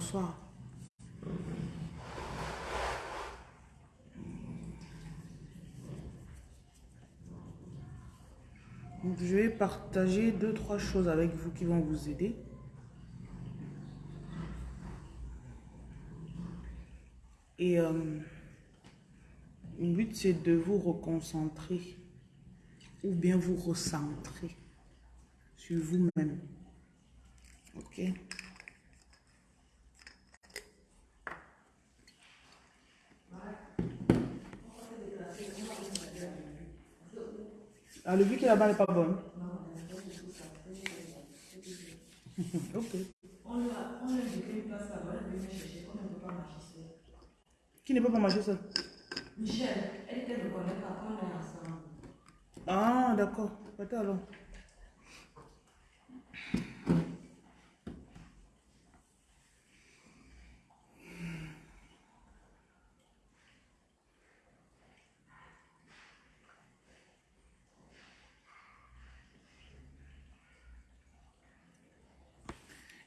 bonsoir. Donc, je vais partager deux, trois choses avec vous qui vont vous aider. Et euh, le but, c'est de vous reconcentrer ou bien vous recentrer sur vous-même. Ok? Ah, le vu qui est là-bas n'est pas bonne. ok. On a, on a une place là-bas, elle veut chercher, on ne peut pas marcher seul. Qui ne peut pas marcher seul Michel, elle ne me connaît pas, on est ensemble. Ah, d'accord. Attends alors.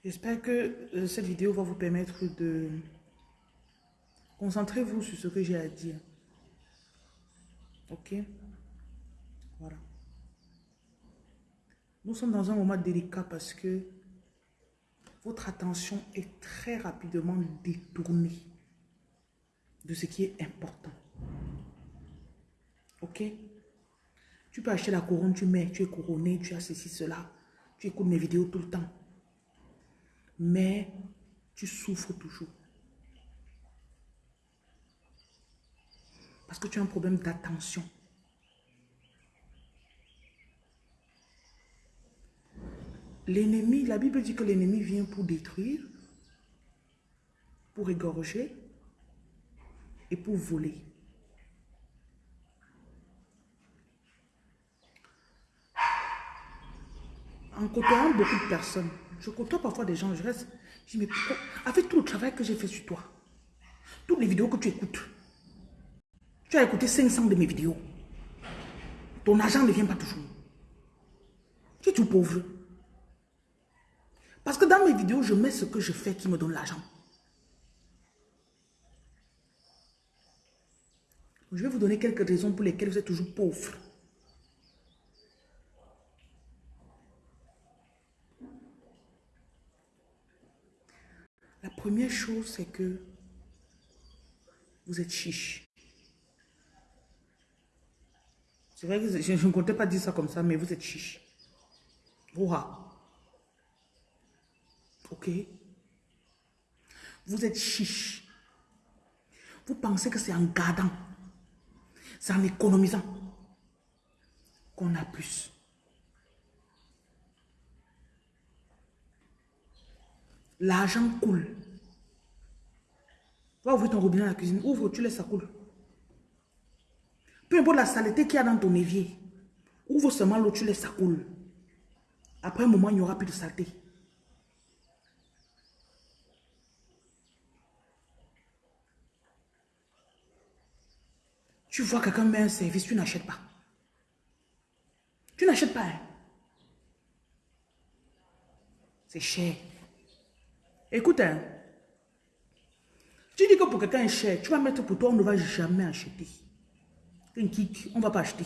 J'espère que euh, cette vidéo va vous permettre de... Concentrez-vous sur ce que j'ai à dire. Ok? Voilà. Nous sommes dans un moment délicat parce que votre attention est très rapidement détournée de ce qui est important. Ok? Tu peux acheter la couronne, tu mets, tu es couronné, tu as ceci, cela. Tu écoutes mes vidéos tout le temps mais tu souffres toujours. Parce que tu as un problème d'attention. L'ennemi, la Bible dit que l'ennemi vient pour détruire, pour égorger et pour voler. En côtoyant beaucoup de personnes, je côtoie parfois des gens, je reste, je dis, mais pourquoi? Avec tout le travail que j'ai fait sur toi, toutes les vidéos que tu écoutes, tu as écouté 500 de mes vidéos. Ton argent ne vient pas toujours. Tu es tout pauvre. Parce que dans mes vidéos, je mets ce que je fais qui me donne l'argent. Je vais vous donner quelques raisons pour lesquelles vous êtes toujours pauvre. La première chose, c'est que vous êtes chiche. C'est vrai que je ne comptais pas dire ça comme ça, mais vous êtes chiche. Ouah. Ok? Vous êtes chiche. Vous pensez que c'est en gardant, c'est en économisant qu'on a plus. L'argent coule. Va ouvrir ton robinet dans la cuisine. Ouvre, tu laisses ça couler. Peu importe la saleté qu'il y a dans ton évier. Ouvre seulement l'eau, tu laisses ça couler. Après un moment, il n'y aura plus de saleté. Tu vois quelqu'un met un service, tu n'achètes pas. Tu n'achètes pas. Hein. C'est cher. Écoute, hein, tu dis que pour quelqu'un est cher, tu vas mettre pour toi, on ne va jamais acheter. Un kick, on ne va pas acheter.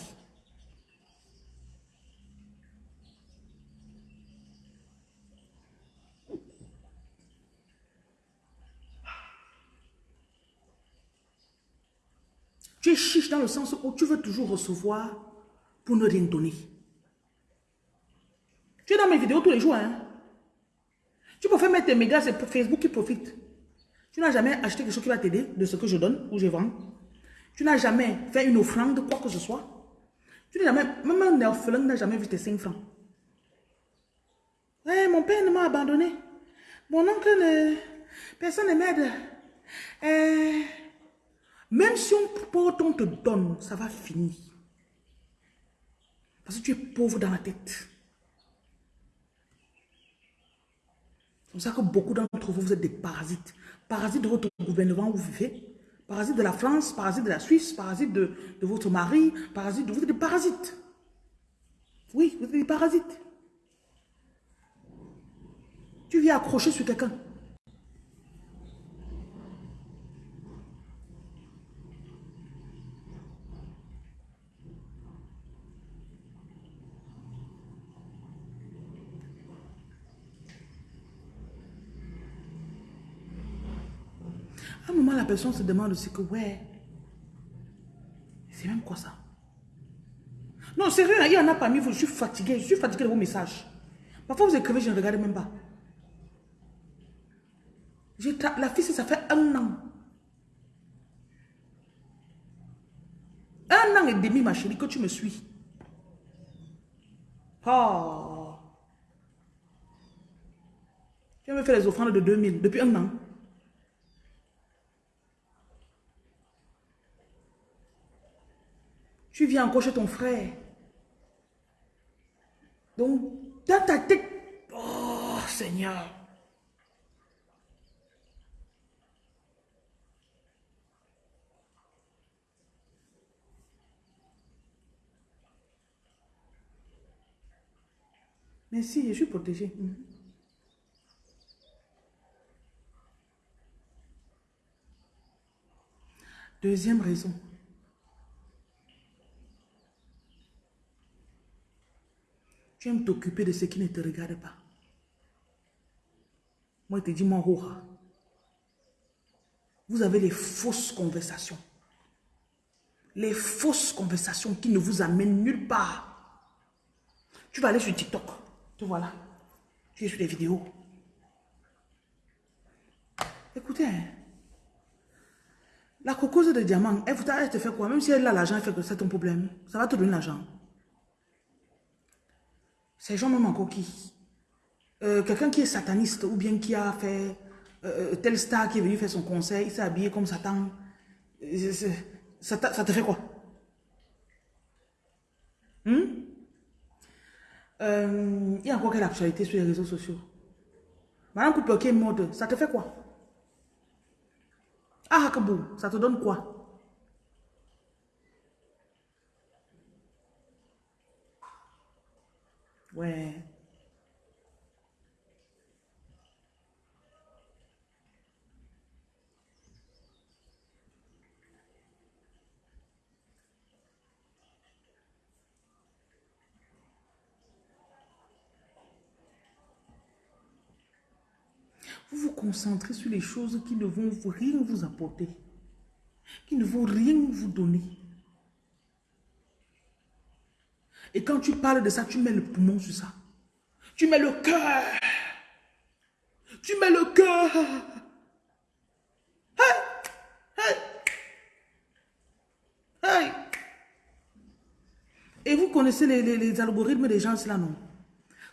Tu es chiche dans le sens où tu veux toujours recevoir pour ne rien donner. Tu es dans mes vidéos tous les jours, hein? Tu peux faire mettre tes médias, c'est Facebook qui profite. Tu n'as jamais acheté quelque chose qui va t'aider de ce que je donne ou je vends. Tu n'as jamais fait une offrande, quoi que ce soit. Tu n'as jamais, même un orphelin n'a jamais vu tes 5 francs. Eh, mon père ne m'a abandonné. Mon oncle ne... Personne ne m'aide. Eh, même si on porte, on te donne, ça va finir. Parce que tu es pauvre dans la tête. Pour ça que beaucoup d'entre vous, vous êtes des parasites. Parasites de votre gouvernement où vous vivez. Parasites de la France, parasites de la Suisse, parasites de, votre mari, parasites de... Vous êtes des parasites. Oui, vous êtes des parasites. Tu viens accrocher sur quelqu'un. À un la personne se demande aussi que, ouais, c'est même quoi ça? Non, sérieux, il y en a parmi vous, je suis fatigué, je suis fatigué de vos messages. Parfois, vous écrivez, je ne regarde même pas. La fille, ça fait un an. Un an et demi, ma chérie, que tu me suis. Oh. Tu me fait les offrandes de 2000 depuis un an. Tu viens encore chez ton frère. Donc, dans ta tête, oh Seigneur. Mais si, je suis protégée. Mhm. Deuxième raison. Tu aimes t'occuper de ce qui ne te regarde pas. Moi, je te dis, mon roi. Vous avez les fausses conversations. Les fausses conversations qui ne vous amènent nulle part. Tu vas aller sur TikTok. Te voilà. Tu es sur les vidéos. Écoutez, hein. la cocose de diamant, elle te fait quoi? Même si elle a l'argent, elle fait que c'est ton problème. Ça va te donner l'argent. Ces gens même encore qui euh, Quelqu'un qui est sataniste ou bien qui a fait euh, euh, tel star qui est venu faire son concert, il s'est habillé comme Satan. Ça, ça te fait quoi? Hmm? il y a encore quelle actualité sur les réseaux sociaux? Madame couple qui est mode, ça te fait quoi? Ah, Hakabou, ça te donne quoi? Ouais. Vous vous concentrez sur les choses qui ne vont rien vous apporter, qui ne vont rien vous donner. Et quand tu parles de ça, tu mets le poumon sur ça. Tu mets le cœur. Tu mets le cœur. Hey, hey, Et vous connaissez les, algorithmes des gens, cela non?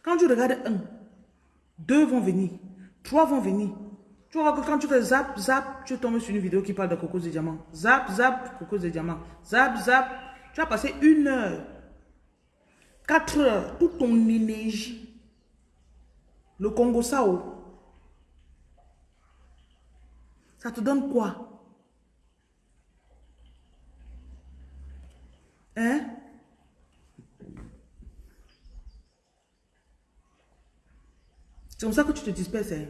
Quand tu regardes un, deux vont venir, trois vont venir. Tu vois que quand tu fais zap, zap, tu tombes sur une vidéo qui parle de cocos de diamant. Zap, zap, cocos de diamant. Zap, zap. Tu as passé une heure 4 heures, toute ton énergie. Le Congo Sao. Ça te donne quoi? Hein? C'est comme ça que tu te disperses. Hein?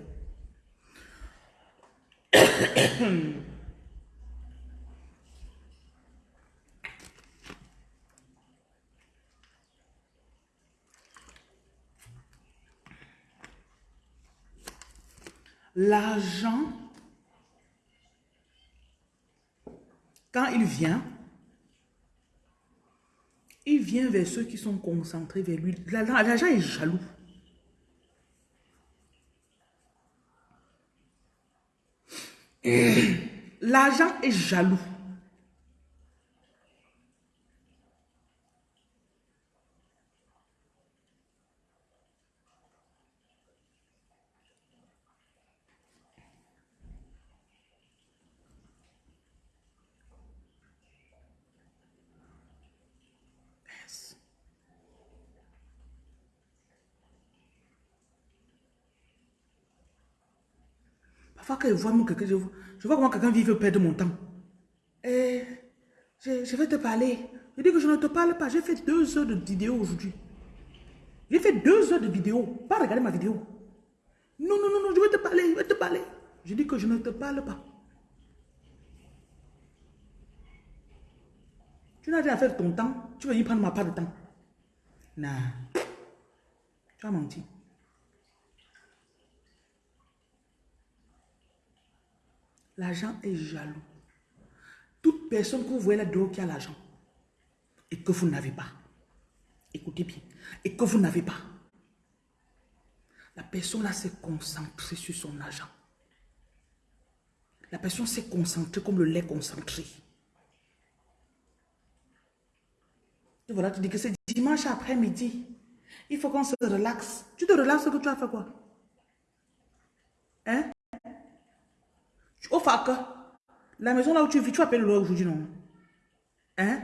L'argent, quand il vient, il vient vers ceux qui sont concentrés vers lui. L'argent est jaloux. L'argent est jaloux. Parfois, quand je vois, quelqu'un, je, je vois comment quelqu'un vit veut perdre mon temps. Et je, je, vais te parler. Je dis que je ne te parle pas. J'ai fait deux heures de vidéo aujourd'hui. J'ai fait deux heures de vidéo. Pas regarder ma vidéo. Non, non, non, non, je vais te parler, je vais te parler. Je dis que je ne te parle pas. Tu n'as rien à faire ton temps. Tu vas y prendre ma part de temps. Non. Tu as menti. L'argent est jaloux. Toute personne que vous voyez là-dedans qui a l'argent et que vous n'avez pas, écoutez bien, et que vous n'avez pas, la personne là s'est concentrée sur son argent. La personne s'est concentrée comme le lait concentré. Et voilà, tu dis que c'est dimanche après-midi. Il faut qu'on se relaxe. Tu te relaxes que tu as fait quoi? Hein? Au fac, la maison là où tu vis, tu appelles le loyer aujourd'hui, non? Hein?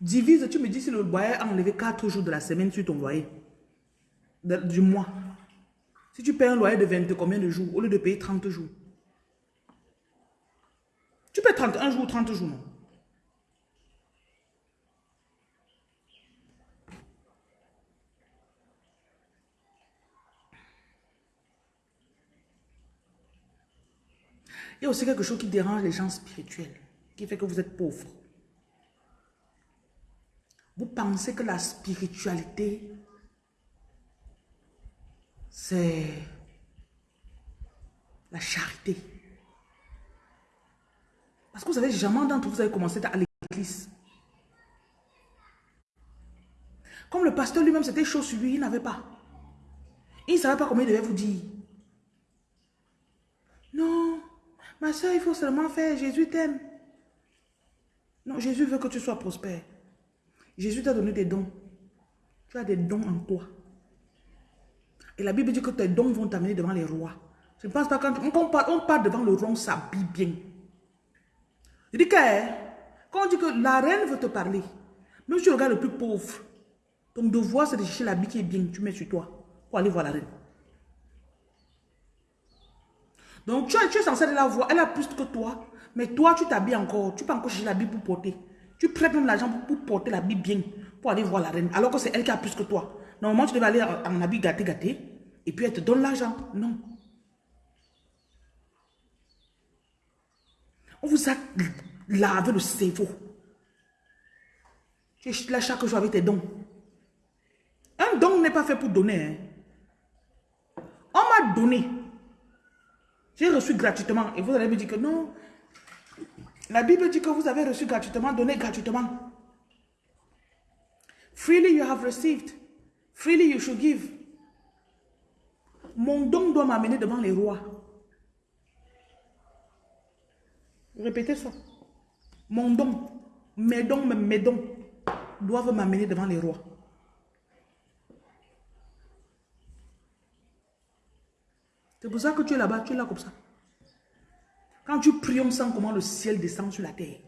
Divise, tu me dis si le loyer a enlevé 4 jours de la semaine sur ton loyer. du mois. Si tu payes un loyer de 20 combien de jours au lieu de payer 30 jours? Tu payes 31 jours ou 30 jours, non? Il y a aussi quelque chose qui dérange les gens spirituels, qui fait que vous êtes pauvre. Vous pensez que la spiritualité, c'est la charité. Parce que vous savez, jamais d'entre vous avez commencé à l'église. Comme le pasteur lui-même, c'était chaud sur lui, il n'avait pas. Il ne savait pas comment il devait vous dire. Non, Ma soeur, il faut seulement faire. Jésus t'aime. Non, Jésus veut que tu sois prospère. Jésus t'a donné des dons. Tu as des dons en toi. Et la Bible dit que tes dons vont t'amener devant les rois. Je ne pense pas quand on parle, devant le roi, on s'habille bien. Je dis que hein, quand on dit que la reine veut te parler, même si tu regardes le plus pauvre, ton devoir c'est de chercher l'habit qui est bien, tu mets sur toi pour aller voir la reine. Donc, tu, es censé la voir. Elle a plus que toi. Mais toi, tu t'habilles encore. Tu peux encore chercher la Bible pour porter. Tu prêtes même l'argent pour, porter la Bible bien. Pour aller voir la reine. Alors que c'est elle qui a plus que toi. Normalement, tu devais aller en, habit gâté, gâté. Et puis, elle te donne l'argent. Non. On vous a lavé le cerveau. Tu es là chaque jour avec tes dons. Un don n'est pas fait pour donner. Hein. On m'a donné. J'ai reçu gratuitement. Et vous allez me dire que non. La Bible dit que vous avez reçu gratuitement, donné gratuitement. Freely you have received. Freely you should give. Mon don doit m'amener devant les rois. Répétez ça. Mon don, mes dons, mes dons doivent m'amener devant les rois. C'est pour ça que tu es là-bas, tu es là comme ça. Quand tu pries, on sent comment le ciel descend sur la terre.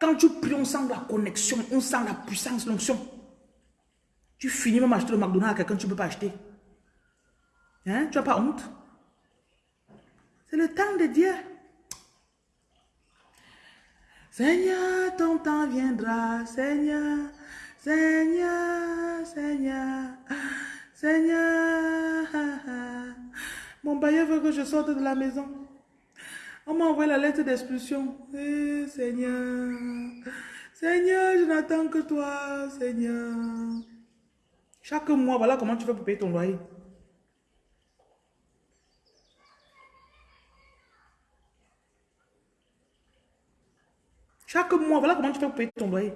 Quand tu pries, on sent la connexion, on sent la puissance, l'onction. Tu finis même acheter le McDonald's à quelqu'un, tu ne peux pas acheter. Hein? Tu n'as pas honte? C'est le temps de Dieu. Seigneur, ton temps viendra, Seigneur, Seigneur, Seigneur, Seigneur. Mon bailleur veut que je sorte de la maison. On m'a envoyé la lettre d'expulsion. Eh, Seigneur, Seigneur, je n'attends que toi, Seigneur. Chaque mois, voilà comment tu fais pour payer ton loyer. Chaque mois, voilà comment tu fais pour payer ton loyer.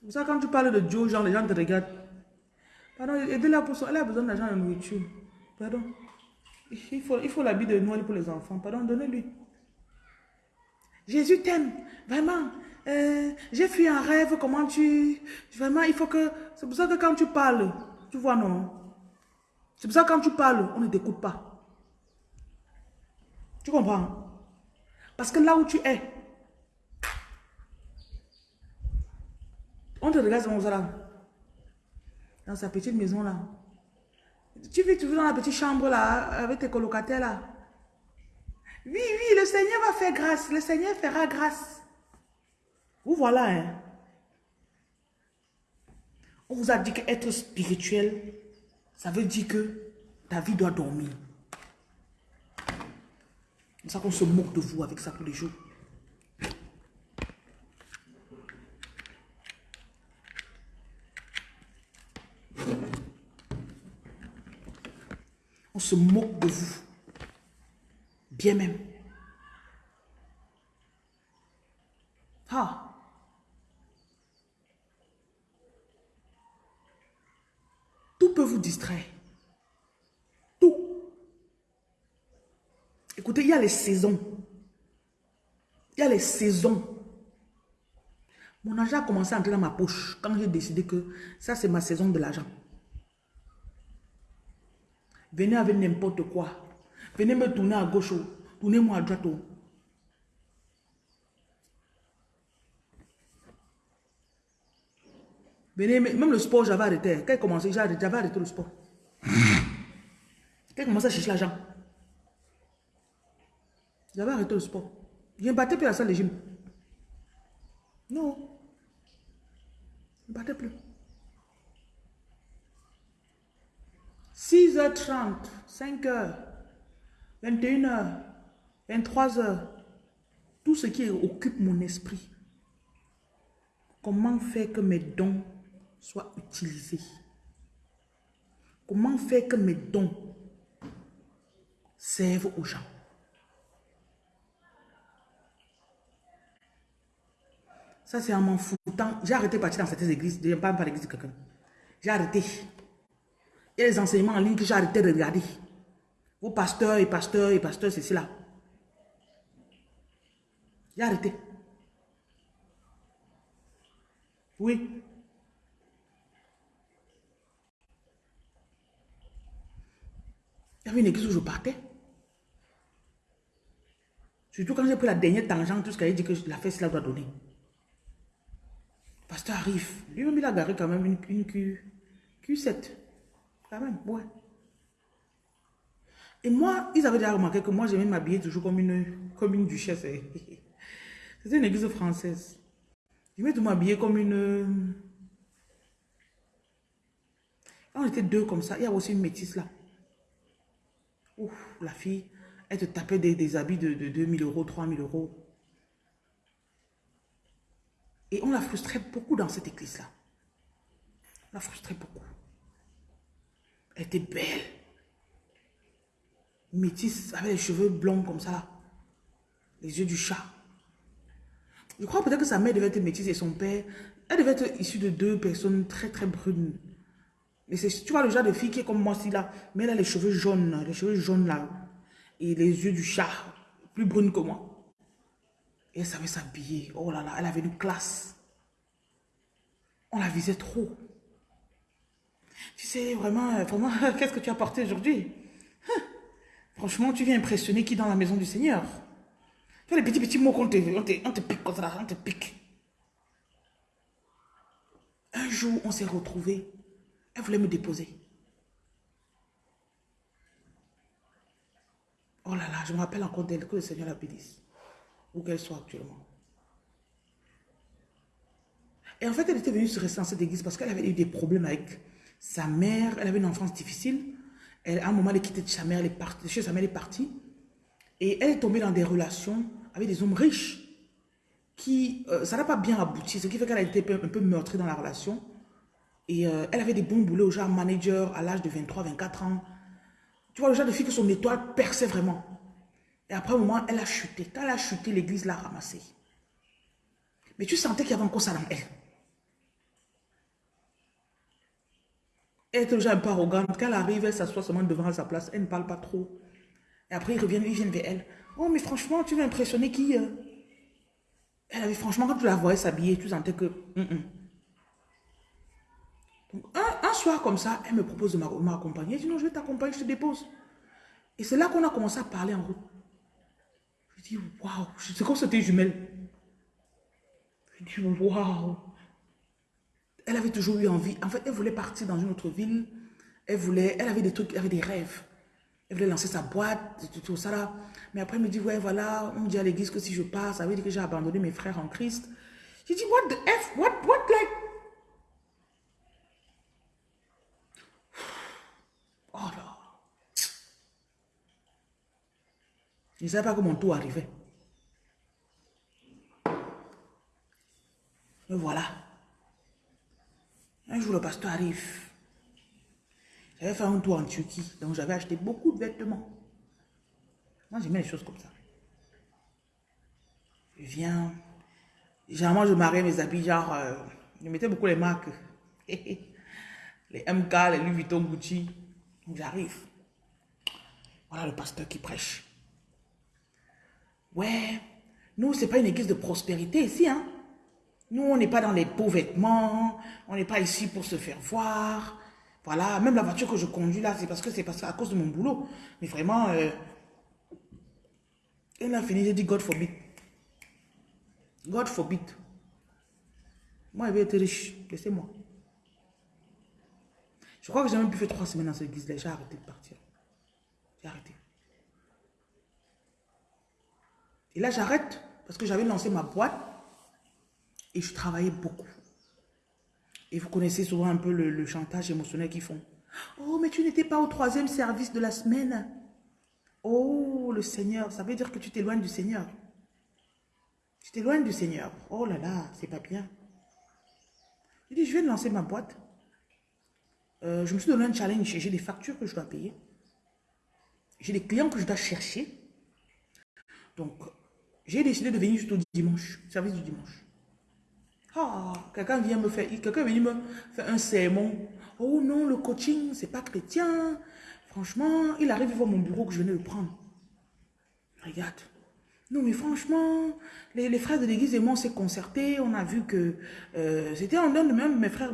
C'est pour ça quand tu parles de Dieu, genre, les gens te regardent. Pardon, aidez-la pour ça. Elle a besoin d'argent de nourriture. Pardon. Il faut, il faut l'habit de Noël pour les enfants. Pardon, donnez-lui. Jésus t'aime. Vraiment. Euh, j'ai fui un rêve. Comment tu... Vraiment, il faut que... C'est pour ça que quand tu parles, tu vois, non. C'est pour ça que quand tu parles, on ne t'écoute pas. Tu comprends? Parce que là où tu es, on te regarde dans là dans sa petite maison là. Tu vis dans la petite chambre là, avec tes colocataires là. Oui, oui, le Seigneur va faire grâce. Le Seigneur fera grâce. Vous voilà, hein. On vous a dit qu'être spirituel, ça veut dire que ta vie doit dormir. C'est ça qu'on se moque de vous avec ça tous les jours. Se moquent de vous. Bien même. Ah. Tout peut vous distraire. Tout. Écoutez, il y a les saisons. Il y a les saisons. Mon argent a commencé à entrer dans ma poche quand j'ai décidé que ça, c'est ma saison de l'argent. Venez avec n'importe quoi. Venez me tourner à gauche, tournez-moi à droite. Venez, même le sport, j'avais arrêté. Quand il commençait, j'avais arrêté le sport. Quand il commençait à chercher l'argent, j'avais arrêté le sport. Je ne battais plus à la salle de gym. Non. Je ne battais plus. 6h30, 5h, 21h, 23h. Tout ce qui occupe mon esprit. Comment faire que mes dons soient utilisés? Comment faire que mes dons servent aux gens? Ça, c'est en m'en foutant. J'ai arrêté de partir dans certaines églises. Je ne parle pas l'église de quelqu'un. J'ai arrêté. Il y a des enseignements en ligne que j'ai arrêté de regarder. Vos pasteurs et pasteurs et pasteurs, c'est cela. J'ai arrêté. Oui. Il y avait une église où je partais. Surtout quand j'ai pris la dernière tangente, tout ce qu'elle dit que la fête, cela doit donner. Le pasteur arrive. Lui-même, il a garé quand même une, une Q, Q7. Quand même, ouais. Et moi, ils avaient déjà remarqué que moi, j'aimais m'habiller toujours comme une, comme une duchesse. C'était une église française. Je vais m'habiller comme une... Quand on était deux comme ça, il y a aussi une métisse là. Ouf, la fille, elle te tapait des, habits de, de 2000 euros, 3000 euros. Et on la frustrait beaucoup dans cette église-là. On la frustrait beaucoup. Elle était belle. Métisse, avec les cheveux blonds comme ça. Les yeux du chat. Je crois peut-être que sa mère devait être métisse et son père, elle devait être issue de deux personnes très très brunes. Mais tu vois, le genre de fille qui est comme moi, si là, mais elle a les cheveux jaunes, les cheveux jaunes là, et les yeux du chat, plus brunes que moi. Et elle savait s'habiller. Oh là là, elle avait une classe. On la visait trop. Tu sais, vraiment, euh, vraiment qu'est-ce que tu as porté aujourd'hui hein? Franchement, tu viens impressionner qui dans la maison du Seigneur Tu vois les petits, petits mots qu'on te, on te, on te pique comme ça, on te pique. Un jour, on s'est retrouvés. Elle voulait me déposer. Oh là là, je me rappelle encore d'elle, que le Seigneur la bénisse. Où qu'elle soit actuellement. Et en fait, elle était venue se rester dans cette église parce qu'elle avait eu des problèmes avec sa mère. Elle avait une enfance difficile. Elle, à un moment, elle est quittée de sa mère, elle est partie, sa mère, elle est partie. Et elle est tombée dans des relations avec des hommes riches qui, euh, ça n'a pas bien abouti, ce qui fait qu'elle a été un peu meurtrie dans la relation. Et euh, elle avait des bons boulets au genre manager à l'âge de 23, 24 ans. Tu vois, le genre de fille que son étoile perçait vraiment. Et après un moment, elle a chuté. Quand elle a chuté, l'église l'a ramassée. Mais tu sentais qu'il y avait encore ça dans elle. Elle est déjà un peu arrogante. Quand elle arrive, elle s'assoit seulement devant sa place. Elle ne parle pas trop. Et après, ils reviennent, ils viennent vers elle. Oh, mais franchement, tu veux impressionner qui euh? Elle avait franchement, quand tu la voyais s'habiller, tu sentais que... un, soir comme ça, elle me propose de m'accompagner. Je dis non, je vais t'accompagner, je te dépose. Et c'est là qu'on a commencé à parler en route. Je dis, waouh, c'est comme c'était jumelle. Je dis, waouh. Elle avait toujours eu envie. En fait, elle voulait partir dans une autre ville. Elle voulait, elle avait des trucs, elle avait des rêves. Elle voulait lancer sa boîte, tout, ça là. Mais après, elle me dit, ouais, voilà, on me dit à l'église que si je pars, ça veut dire que j'ai abandonné mes frères en Christ. J'ai dit, what the F, what, what, like? Oh là. Je ne savais pas comment mon tour arrivait. Mais voilà. Un jour, le pasteur arrive. J'avais fait un tour en Turquie, donc j'avais acheté beaucoup de vêtements. Moi, j'aimais les choses comme ça. Je viens. Généralement, je mariais mes habits, genre, euh, je mettais beaucoup les marques. les MK, les Louis Vuitton, Gucci. Donc, j'arrive. Voilà le pasteur qui prêche. Ouais, nous, c'est pas une église de prospérité ici, hein. Nous, on n'est pas dans les beaux vêtements, on n'est pas ici pour se faire voir. Voilà, même la voiture que je conduis là, c'est parce que c'est parce à cause de mon boulot. Mais vraiment, euh, elle a fini, j'ai dit God forbid. God forbid. Moi, je vais être riche, laissez-moi. Je crois que j'ai même pu faire trois semaines dans cette église-là, j'ai arrêté de partir. J'ai arrêté. Et là, j'arrête parce que j'avais lancé ma boîte et je travaillais beaucoup. Et vous connaissez souvent un peu le, chantage émotionnel qu'ils font. Oh, mais tu n'étais pas au troisième service de la semaine. Oh, le Seigneur, ça veut dire que tu t'éloignes du Seigneur. Tu t'éloignes du Seigneur. Oh là là, c'est pas bien. Je dis, je viens de lancer ma boîte. Euh, je me suis donné un challenge. J'ai des factures que je dois payer. J'ai des clients que je dois chercher. Donc, j'ai décidé de venir juste au dimanche, service du dimanche. Ah, quelqu'un vient me faire, quelqu'un venu me faire un sermon. Oh non, le coaching, c'est pas chrétien. Franchement, il arrive voir mon bureau que je venais de prendre. Regarde. Non, mais franchement, les, frères de l'église et moi, on s'est concertés. On a vu que euh, c'était en de même mes frères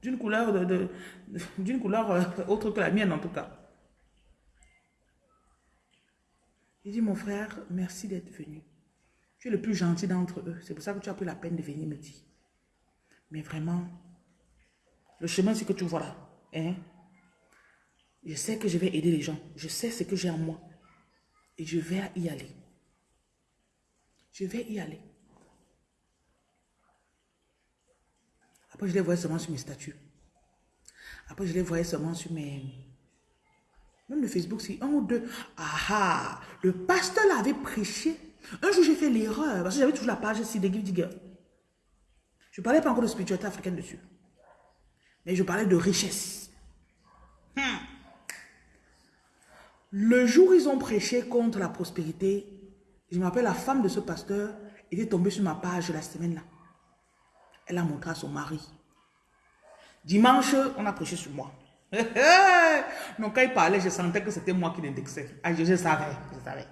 d'une couleur, de, d'une couleur euh, autre que la mienne, en tout cas. Il dit, mon frère, merci d'être venu. Tu es le plus gentil d'entre eux. C'est pour ça que tu as pris la peine de venir me dire. Mais vraiment, le chemin, c'est que tu vois là. Hein? Je sais que je vais aider les gens. Je sais ce que j'ai en moi. Et je vais y aller. Je vais y aller. Après, je les voyais seulement sur mes statuts. Après, je les voyais seulement sur mes... Même le Facebook, c'est un ou deux. Ah ah, le pasteur l'avait prêché un jour, j'ai fait l'erreur, parce que j'avais toujours la page ici Digger. Je ne parlais pas encore de spiritualité africaine dessus. Mais je parlais de richesse. Hmm. Le jour où ils ont prêché contre la prospérité, je me rappelle la femme de ce pasteur était tombée sur ma page la semaine là. Elle a montré à son mari. Dimanche, on a prêché sur moi. Donc quand il parlait, je sentais que c'était moi qui l'indexais. Ah, je savais, je savais.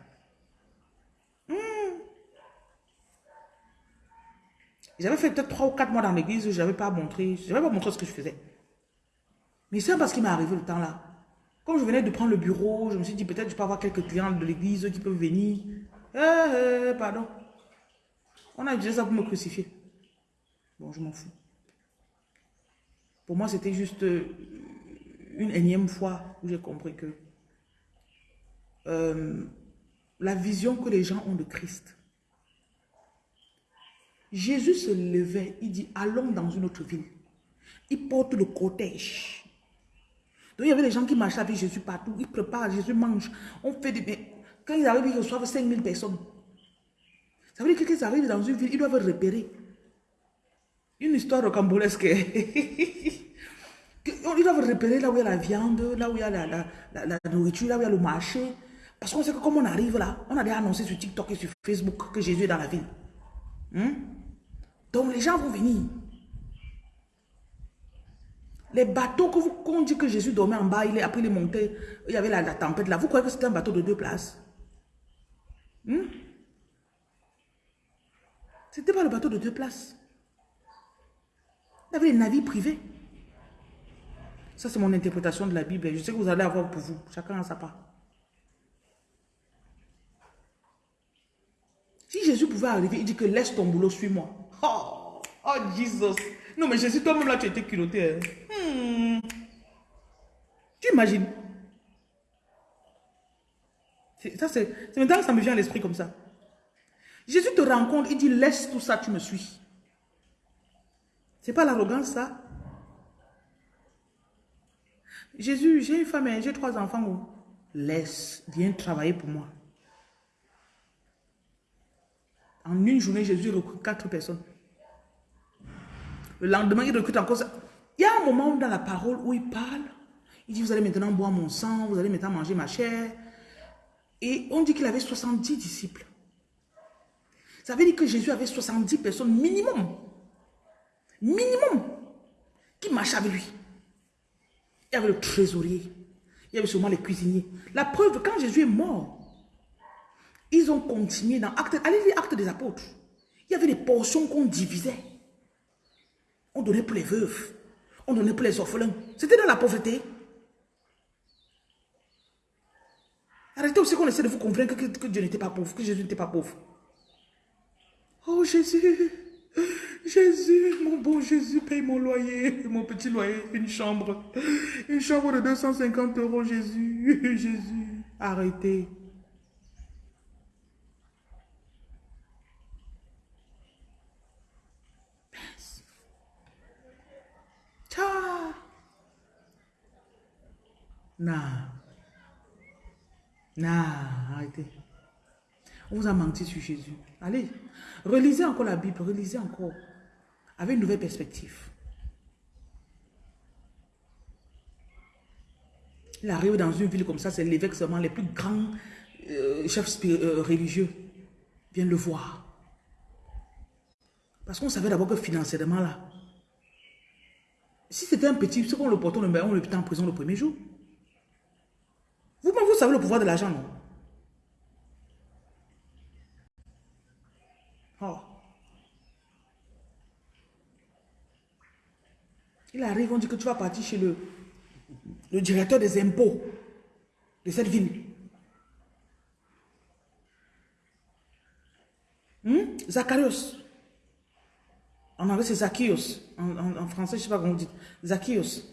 J'avais fait peut-être 3 ou 4 mois dans l'église où je n'avais pas montré, je n'avais pas montré ce que je faisais. Mais c'est parce qu'il m'est arrivé le temps là. Comme je venais de prendre le bureau, je me suis dit peut-être je peux avoir quelques clients de l'église qui peuvent venir. Eh, eh, pardon. On a utilisé ça pour me crucifier. Bon, je m'en fous. Pour moi, c'était juste euh, une énième fois où j'ai compris que euh, la vision que les gens ont de Christ Jésus se levait, il dit, allons dans une autre ville. Il porte le cortège. Donc il y avait des gens qui marchaient avec Jésus partout. Ils préparent, Jésus mange. On fait des... Quand ils arrivent, ils reçoivent 5000 personnes. Ça veut dire que quand ils arrivent dans une ville, ils doivent repérer. Une histoire rocambolesque. ils doivent repérer là où il y a la viande, là où il y a la, la nourriture, là où il y a le marché. Parce qu'on sait que comme on arrive là, on a déjà annoncé sur TikTok et sur Facebook que Jésus est dans la ville. Hmm? Donc les gens vont venir. Les bateaux que vous qu'on que Jésus dormait en bas, il est, après il est monté, il y avait la, tempête là. Vous croyez que c'était un bateau de deux places? Hmm? C'était pas le bateau de deux places. Il y avait les navires privés. Ça, c'est mon interprétation de la Bible. Je sais que vous allez avoir pour vous. Chacun a sa part. Si Jésus pouvait arriver, il dit que laisse ton boulot, suis-moi. Oh, oh Jesus. Non, mais Jésus, toi-même là, tu étais culotté. Hein. Hmm. Tu imagines? Ça, c'est maintenant ça me vient à l'esprit comme ça. Jésus te rencontre, il dit, laisse tout ça, tu me suis. C'est pas l'arrogance, ça? Jésus, j'ai une femme, et j'ai trois enfants. Laisse, viens travailler pour moi. En une journée, Jésus recrute quatre personnes. Le lendemain, il recrute encore. Il y a un moment dans la parole où il parle. Il dit, vous allez maintenant boire mon sang, vous allez maintenant manger ma chair. Et on dit qu'il avait 70 disciples. Ça veut dire que Jésus avait 70 personnes minimum. Minimum. Qui marchaient avec lui. Il y avait le trésorier. Il y avait sûrement les cuisiniers. La preuve, quand Jésus est mort, ils ont continué dans acte, allez lire acte des apôtres. Il y avait des portions qu'on divisait. On donnait pour les veuves. On donnait pour les orphelins. C'était dans la pauvreté. Arrêtez aussi qu'on essaie de vous convaincre que, Dieu n'était pas pauvre, que Jésus n'était pas pauvre. Oh Jésus, Jésus, mon bon Jésus, paye mon loyer, mon petit loyer, une chambre. Une chambre de 250 euros, Jésus, Jésus. Arrêtez. Non. Non, arrêtez. On vous a menti sur Jésus. Allez, relisez encore la Bible, relisez encore. Avec une nouvelle perspective. Il arrive dans une ville comme ça, c'est l'évêque seulement, les plus grands euh, chefs euh, religieux viennent le voir. Parce qu'on savait d'abord que financièrement là, si c'était un petit, ce qu'on le portait, on le en prison le premier jour. Vous, vous savez le pouvoir de l'argent, non? Oh. Il arrive, on dit que tu vas partir chez le, le directeur des impôts de cette ville. Hmm? Zacharias. En anglais, c'est Zacchaeus. En, français, je ne sais pas comment on dit. Zacchaeus.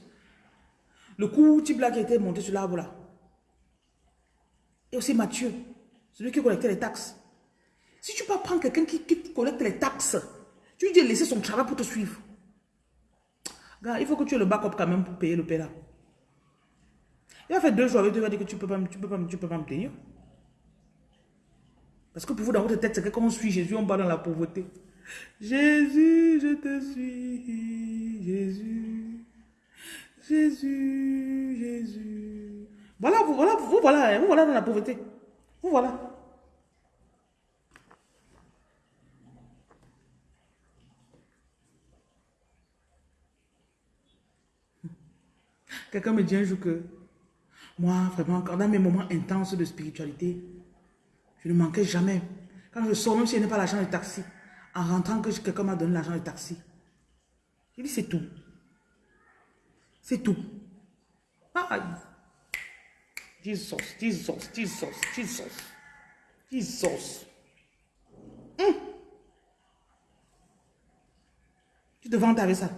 Le coup type là qui était monté sur l'arbre là. Et aussi Mathieu, celui qui collectait les taxes. Si tu peux prendre quelqu'un qui, collecte les taxes, tu lui dis de laisser son travail pour te suivre. il faut que tu aies le backup quand même pour payer le là. Il a fait deux jours avec toi, il va dire que tu ne peux, pas, peux, peux pas me payer. Parce que pour vous, dans votre tête, c'est que quand on suit Jésus, on va dans la pauvreté. Jésus, je te suis. Jésus. Jésus, Jésus. Voilà, vous voilà, vous voilà, hein, vous voilà dans la pauvreté. Vous voilà. Quelqu'un me dit un jour que moi, vraiment, dans mes moments intenses de spiritualité, je ne manquais jamais. Quand je sors, même si je n'ai pas l'argent du taxi, en rentrant que quelqu'un m'a donné l'argent du taxi. Je dis, c'est tout. C'est tout. Ah, Jesus, Jesus, Jesus, Jesus, Jesus. Hum. Tu te vantes avec ça.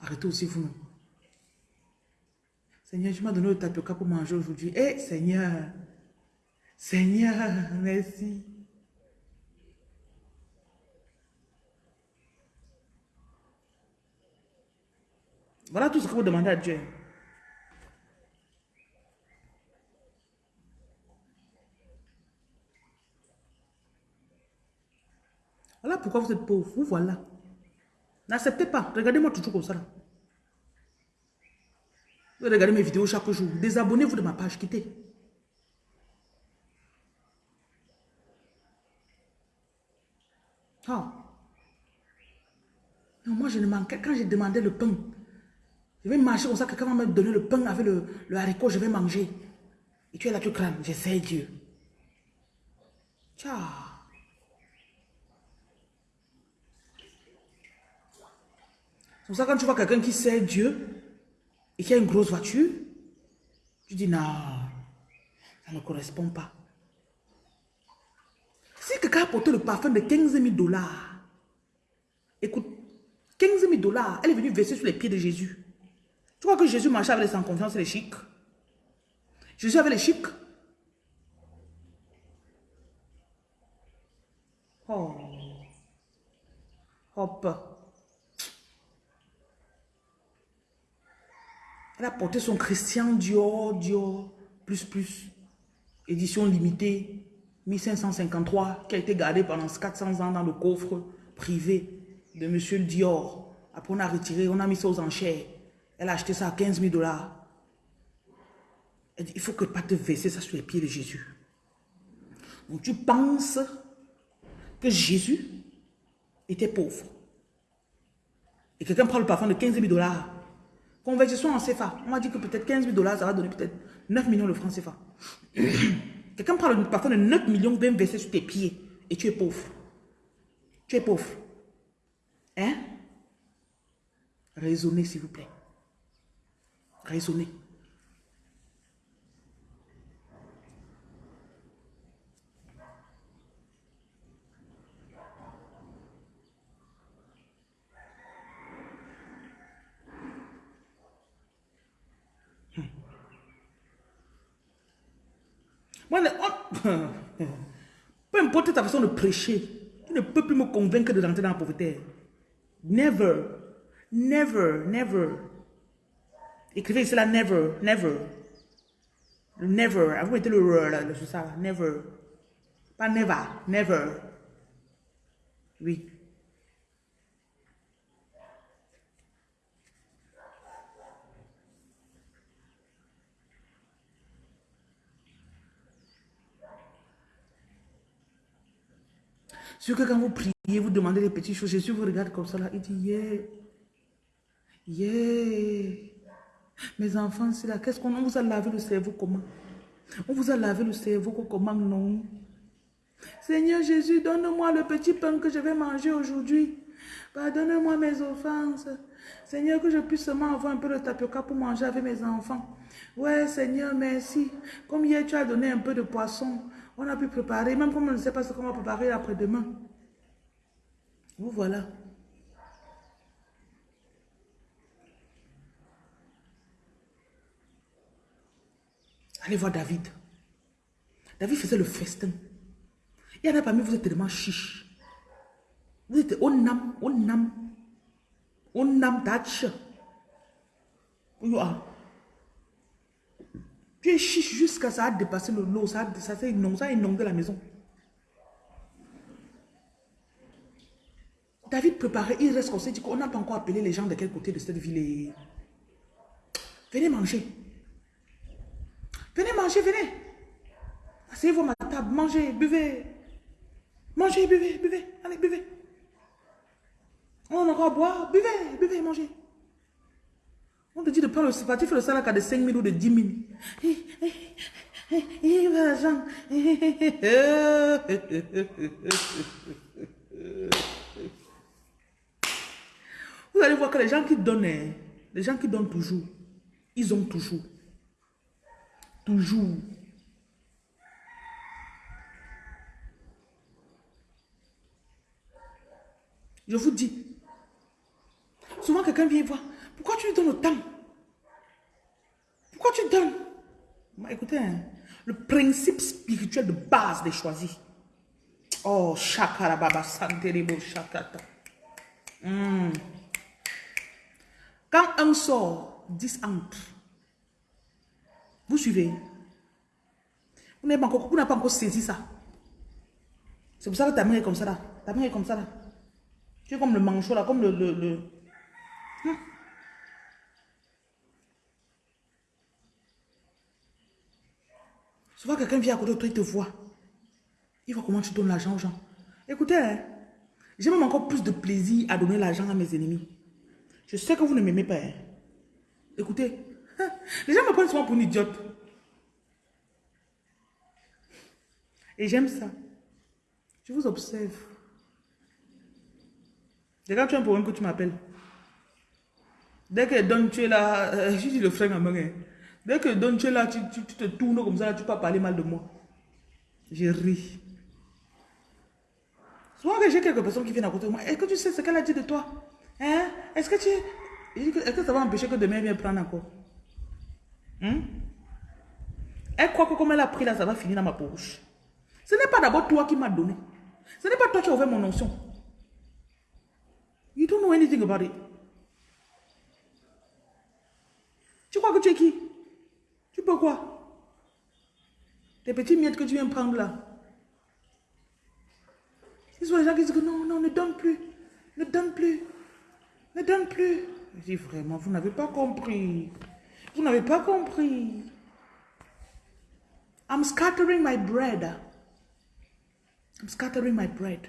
Arrêtez aussi vous-même. Seigneur, tu m'as donné le tapioca pour manger aujourd'hui. Eh, Seigneur, Seigneur, merci. Voilà tout ce que vous demandez à Dieu. Voilà pourquoi vous êtes pauvre. Vous voilà. N'acceptez pas. Regardez-moi toujours comme ça. Vous regardez mes vidéos chaque jour. Désabonnez-vous de ma page. Quittez. Oh. Non, moi je ne manquais. Quand j'ai demandé le pain, je vais marcher comme ça. Quelqu'un va me donner le pain avec le, haricot. Je vais manger. Et tu es là, tu crames. J'essaie Dieu. Ciao. C'est pour ça quand tu vois quelqu'un qui sait Dieu et qui a une grosse voiture, tu dis non, ça ne correspond pas. Si quelqu'un a porté le parfum de 15 000 dollars, écoute, 15 000 dollars, elle est venue verser sur les pieds de Jésus. Tu vois que Jésus marchait avec les sans confiance et les chics? Jésus avait les chics? Oh. Hop. Elle a porté son Christian Dior, Dior, plus plus, édition limitée, 1553, qui a été gardé pendant 400 ans dans le coffre privé de Monsieur Dior. Après, on a retiré, on a mis ça aux enchères. Elle a acheté ça à 15 000 dollars. Elle dit, il faut que pas te verser ça sur les pieds de Jésus. Donc tu penses que Jésus était pauvre. Et quelqu'un prend le parfum de 15 000 dollars. Conversion en CFA. On m'a dit que peut-être 15 000 dollars, ça va donner peut-être 9 millions de francs CFA. quelqu'un prend le parfum de 9 millions, vient verser sur tes pieds. Et tu es pauvre. Tu es pauvre. Hein? Raisonnez, s'il vous plaît. Raisonnez. Moi, peu importe ta façon de prêcher, tu ne peux plus me convaincre de rentrer dans la pauvreté. Never. Never. Never. Écrivez cela, never. Never. never. Vous mettez le re là, sur ça. Never. Pas never. Never. Oui. Sur que quand vous priez, vous demandez des petites choses, Jésus vous regarde comme ça là, il dit, yeah, yeah, mes enfants, c'est là, qu'est-ce qu'on vous a lavé le cerveau comment? On vous a lavé le cerveau comment non? Seigneur Jésus, donne-moi le petit pain que je vais manger aujourd'hui. Pardonne-moi mes offenses. Seigneur, que je puisse seulement avoir un peu de tapioca pour manger avec mes enfants. Ouais, Seigneur, merci. Comme hier, tu as donné un peu de poisson. On a pu préparer, même comme on ne sait pas ce qu'on va préparer après-demain. Vous voilà. Allez voir David. David faisait le festin. Il y en a parmi vous êtes tellement chiche. Vous êtes onam, onam, onam. You are. Tu es chiche jusqu'à ça a dépassé le lot, ça, ça, ça, non, ça a inondé la maison. David préparait, il reste comme ça, dit qu'on n'a pas encore appelé les gens de quel côté de cette ville. Venez manger. Venez manger, venez. Asseyez-vous à ma table, mangez, buvez. Mangez, buvez, buvez. Allez, buvez. On a encore à boire, buvez, buvez, mangez. On te dit de prendre le faire le salaire de 5 000 ou de 10 000. Il va l'argent. Vous allez voir que les gens qui donnent, hein, les gens qui donnent toujours, ils ont toujours. Toujours. Je vous dis, souvent quelqu'un vient voir, pourquoi tu lui donnes autant? Pourquoi tu donnes? Écoutez, hein, le principe spirituel de base des choisis. Oh, shakarababa, santeribo, shakata. Hmm. Quand un sort, 10 entre. Vous suivez Vous n'avez pas, pas, encore saisi ça. C'est pour ça que ta main est comme ça là. Ta main est comme ça là. Tu es comme le manchot là, comme le... le. Hmm. Souvent, quelqu'un vient à côté de toi, il te voit. Il voit comment tu donnes l'argent aux gens. Écoutez, hein, j'ai même encore plus de plaisir à donner l'argent à mes ennemis. Je sais que vous ne m'aimez pas. Hein. Écoutez, hein, les gens me prennent souvent pour une idiote. Et j'aime ça. Je vous observe. Regarde, tu as un problème que tu m'appelles. Dès que donne, tu es là, euh, je dis le frère à main. Dès que donne, tu es là, tu, te tournes comme ça, tu peux parler mal de moi. Je ris. Souvent que j'ai quelques personnes qui viennent à côté de moi, est-ce que tu sais ce qu'elle a dit de toi? Hein? Est-ce que tu... Est-ce que ça va empêcher que demain elle vienne prendre encore? Hein? Elle croit que comme elle a pris là, ça va finir dans ma poche. Ce n'est pas d'abord toi qui m'as donné. Ce n'est pas toi qui as ouvert mon onction. You don't know anything about it. Tu crois que tu es qui? Tu peux quoi? Tes petits miettes que tu viens prendre là. Ils sont les gens qui disent que non, non, ne donne plus. Ne donne plus. Ne donne plus. Je dis vraiment, vous n'avez pas compris. Vous n'avez pas compris. I'm scattering my bread. I'm scattering my bread.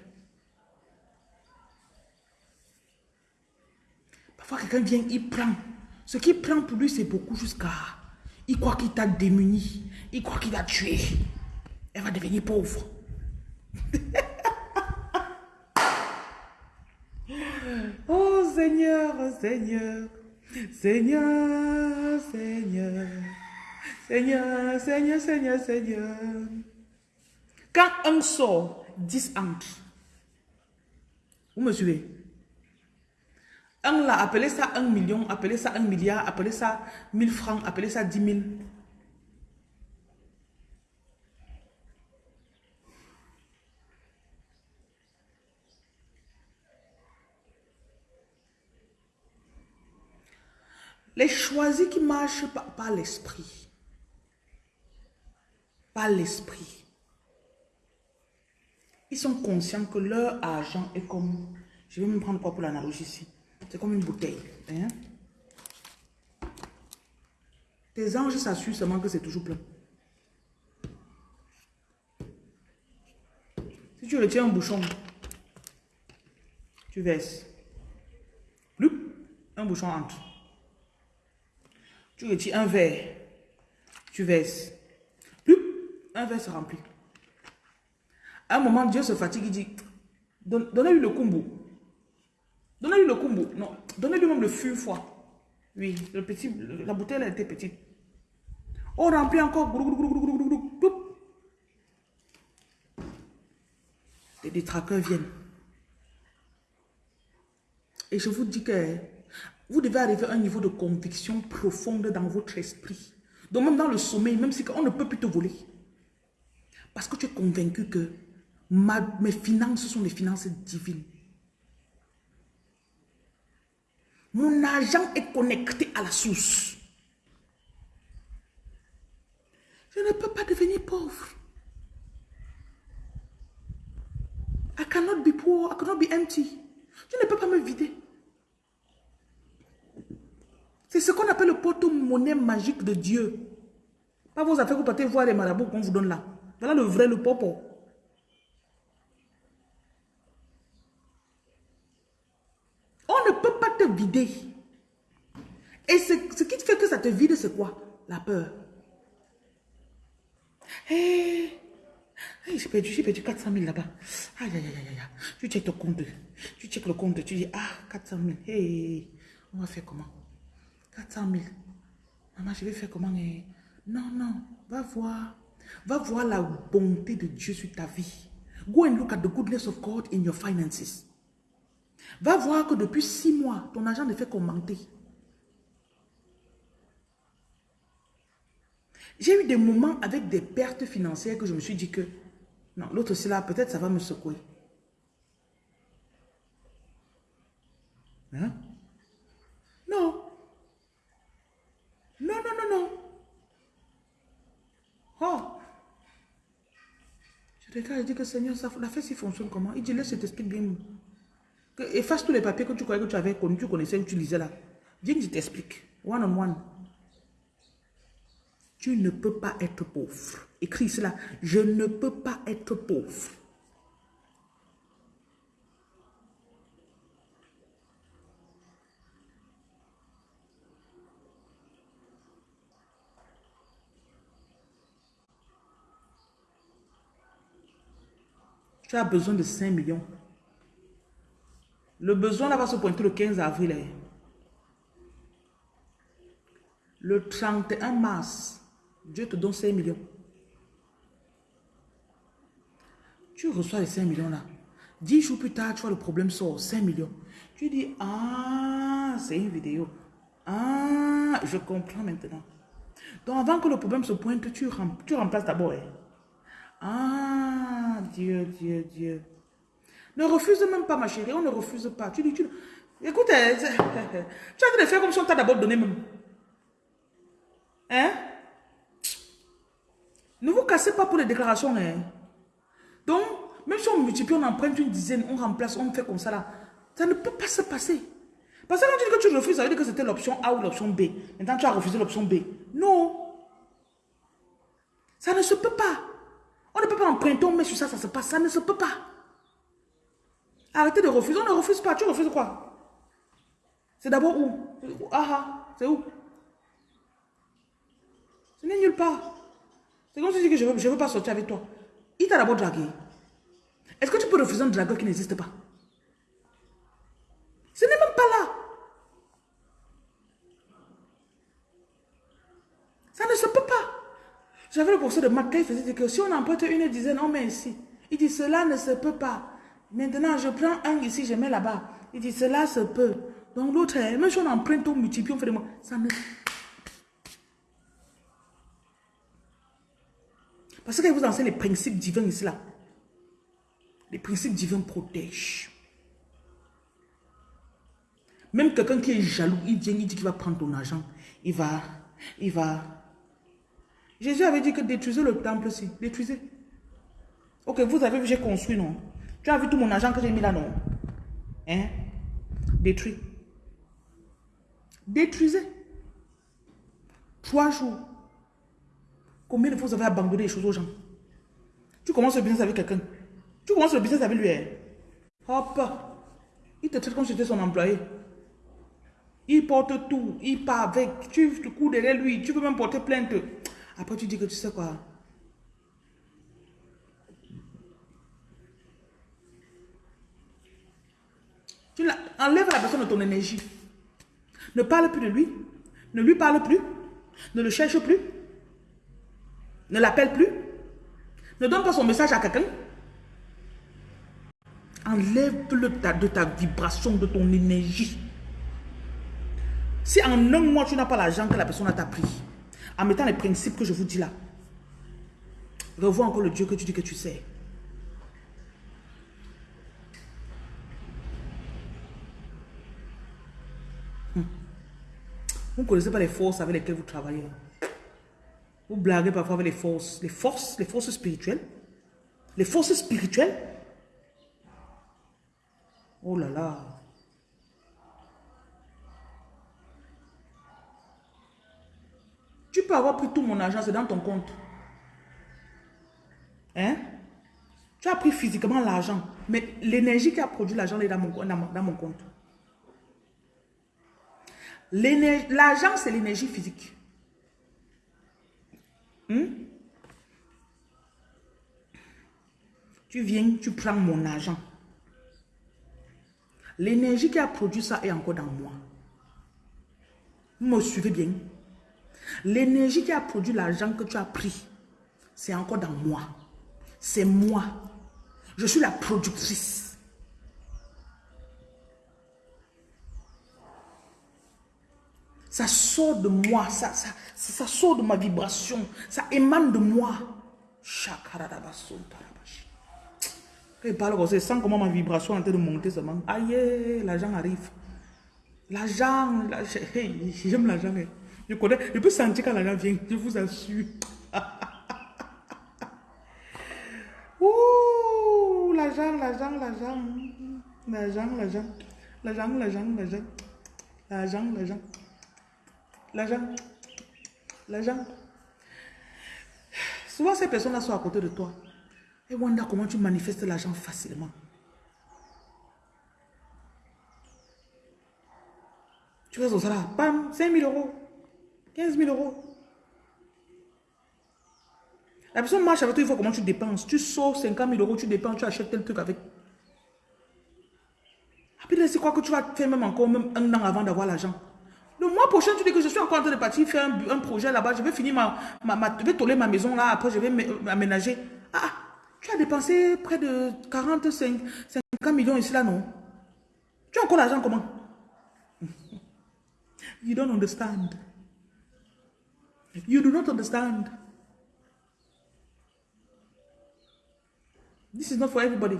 Parfois, quelqu'un vient, il prend. Ce qu'il prend pour lui, c'est beaucoup jusqu'à... Il croit qu'il t'a démuni. Il croit qu'il t'a tué. Elle va devenir pauvre. oh Seigneur, oh Seigneur. Seigneur, Seigneur. Seigneur, Seigneur, Seigneur, Seigneur. Quand un sort, 10 entre. Vous me suivez? Un là, appelez ça un million, appelez ça un milliard, appelez ça 1000 francs, appelez ça 10 000. Les choisis qui marchent par, l'esprit. Par l'esprit. Ils sont conscients que leur argent est comme... Je vais me prendre quoi pour l'analogie ici C'est comme une bouteille. Hein? Tes anges s'assurent seulement que c'est toujours plein. Si tu retiens un bouchon, tu verses. Un bouchon entre. Tu retires un verre, tu verses. Un verre se remplit. À un moment, Dieu se fatigue, il dit, donnez-lui le kumbu. Donnez-lui le kumbu. Non, donnez-lui même le fût fois. Oui, le petit, la bouteille elle était petite. On remplit encore. Les détraqueurs viennent. Et je vous dis que vous devez arriver à un niveau de conviction profonde dans votre esprit. Donc même dans le sommeil, même si on ne peut plus te voler. Parce que tu es convaincu que mes finances sont des finances divines. Mon argent est connecté à la source. Je ne peux pas devenir pauvre. I cannot be poor, I cannot be empty. Je ne peux pas me vider. C'est ce qu'on appelle le porte-monnaie magique de Dieu. Pas vos affaires, vous partez voir les marabouts qu'on vous donne là. Voilà le vrai, le popo. On ne peut pas te vider. Et ce, qui fait que ça te vide, c'est quoi? La peur. Hé, j'ai perdu, j'ai perdu 400 000 là-bas. Aïe, aïe, aïe, aïe. Tu checkes ton compte. Tu checkes le compte. Tu dis, ah, 400 000. Hé, on va faire comment? 400 000. Maman, je vais faire comment eh? Non, non, va voir. Va voir la bonté de Dieu sur ta vie. Go and look at the goodness of God in your finances. Va voir que depuis six mois, ton argent ne fait qu'augmenter. J'ai eu des moments avec des pertes financières que je me suis dit que, non, l'autre c'est là, peut-être ça va me secouer. Hein? Non. Non, non, non, non. Oh. Je regarde, je dis que Seigneur, ça, la fête, fonctionne comment? Il dit, laisse, je t'explique bien. efface tous les papiers que tu croyais que tu avais connu, tu connaissais, que tu lisais là. Viens, je t'explique. One on one. Tu ne peux pas être pauvre. Écris cela. Je ne peux pas être pauvre. Tu as besoin de 5 millions. Le besoin là va se pointer le 15 avril. Hein. Le 31 mars, Dieu te donne 5 millions. Tu reçois les 5 millions là. 10 jours plus tard, tu vois le problème sort, 5 millions. Tu dis, ah, c'est une vidéo. Ah, je comprends maintenant. Donc avant que le problème se pointe, tu, remplaces d'abord. Hein. Ah, Dieu, Dieu, Dieu. Ne refuse même pas, ma chérie. On ne refuse pas. Tu dis, tu... Écoute, tu as de faire comme si on t'a d'abord donné même. Hein? Ne vous cassez pas pour les déclarations. Hein? Donc, même si on multiplie, on emprunte une dizaine, on remplace, on fait comme ça là. Ça ne peut pas se passer. Parce que quand tu dis que tu refuses, ça veut dire que c'était l'option A ou l'option B. Maintenant, tu as refusé l'option B. Non. Ça ne se peut pas. On ne peut pas emprunter, on met sur ça, ça se passe. Ça ne se peut pas. Arrêtez de refuser. On ne refuse pas. Tu refuses quoi? C'est d'abord où? Ah ah, c'est où? Ce n'est nulle part. C'est comme si tu dis que je ne veux, je veux pas sortir avec toi. Il t'a d'abord dragué. Est-ce que tu peux refuser un dragueur qui n'existe pas Ce n'est même pas là. Ça ne se peut pas. J'avais le professeur de maths il faisait que si on emprunte une dizaine, on met ici. Il dit cela ne se peut pas. Maintenant, je prends un ici, je mets là-bas. Il dit cela se peut. Donc l'autre, même si on emprunte, on multiplie, on fait des mots. Ça ne... Parce que vous enseigne les principes divins ici là. Les principes divins protègent. Même quelqu'un qui est jaloux, il vient, il dit qu'il va prendre ton argent. Il va, il va. Jésus avait dit que détruisez le temple aussi. Détruisez. Ok, vous avez vu, j'ai construit, non? Tu as vu tout mon argent que j'ai mis là, non? Hein? Détruit. Détruisez. Trois jours. Combien de fois vous avez abandonné les choses aux gens? Tu commences le business avec quelqu'un. Tu commences le business avec lui. Hein? Hop. Il te traite comme si tu étais son employé. Il porte tout. Il part avec. Tu cours derrière lui. Tu peux même porter plainte. Après, tu dis que tu sais quoi? Tu enlèves la personne de ton énergie. Ne parle plus de lui. Ne lui parle plus. Ne le cherche plus. Ne l'appelle plus. Ne donne pas son message à quelqu'un. Enlève-le de ta vibration, de ton énergie. Si en un mois, tu n'as pas l'argent que la personne t'a pris, en mettant les principes que je vous dis là, revois encore le Dieu que tu dis que tu sais. Hmm. Vous ne connaissez pas les forces avec lesquelles vous travaillez. Vous blaguez parfois avec les forces. Les forces, les forces spirituelles. Les forces spirituelles. Oh là là. Tu peux avoir pris tout mon argent, c'est dans ton compte. Hein? Tu as pris physiquement l'argent, mais l'énergie qui a produit l'argent est dans mon, compte. L'argent, c'est l'énergie physique. Hmm? Tu viens, tu prends mon argent. L'énergie qui a produit ça est encore dans moi. Vous me suivez bien? L'énergie qui a produit l'argent que tu as pris, c'est encore dans moi. C'est moi. Je suis la productrice. Ça sort de moi, ça, sort de ma vibration, ça émane de moi. Quand il parle comment ma vibration est en train de monter seulement. Aïe, l'argent arrive. L'argent, j'aime l'argent. Je connais, je peux sentir quand l'argent vient, je vous assure. Ouh, l'argent, l'argent, l'argent. L'argent, l'argent. L'argent, l'argent, l'argent. L'argent, l'argent. L'argent. L'argent. Souvent, ces personnes-là sont à côté de toi. Et Wanda, comment tu manifestes l'argent facilement Tu vas au salaire, bam, 5 000 euros, 15 000 euros. La personne marche avec toi, il faut comment tu dépenses. Tu sors 50 000 euros, tu dépenses, tu achètes tel truc avec. Après, c'est quoi que tu vas faire même encore même un an avant d'avoir l'argent. Le mois prochain, tu dis que je suis encore en train de partir faire un, projet là-bas. Je vais finir ma, Je vais tourner ma maison là. Après, je vais m'aménager. Ah, tu as dépensé près de 45, 50 millions ici là, non? Tu as encore l'argent comment? You don't understand. You do not understand. This is not for everybody.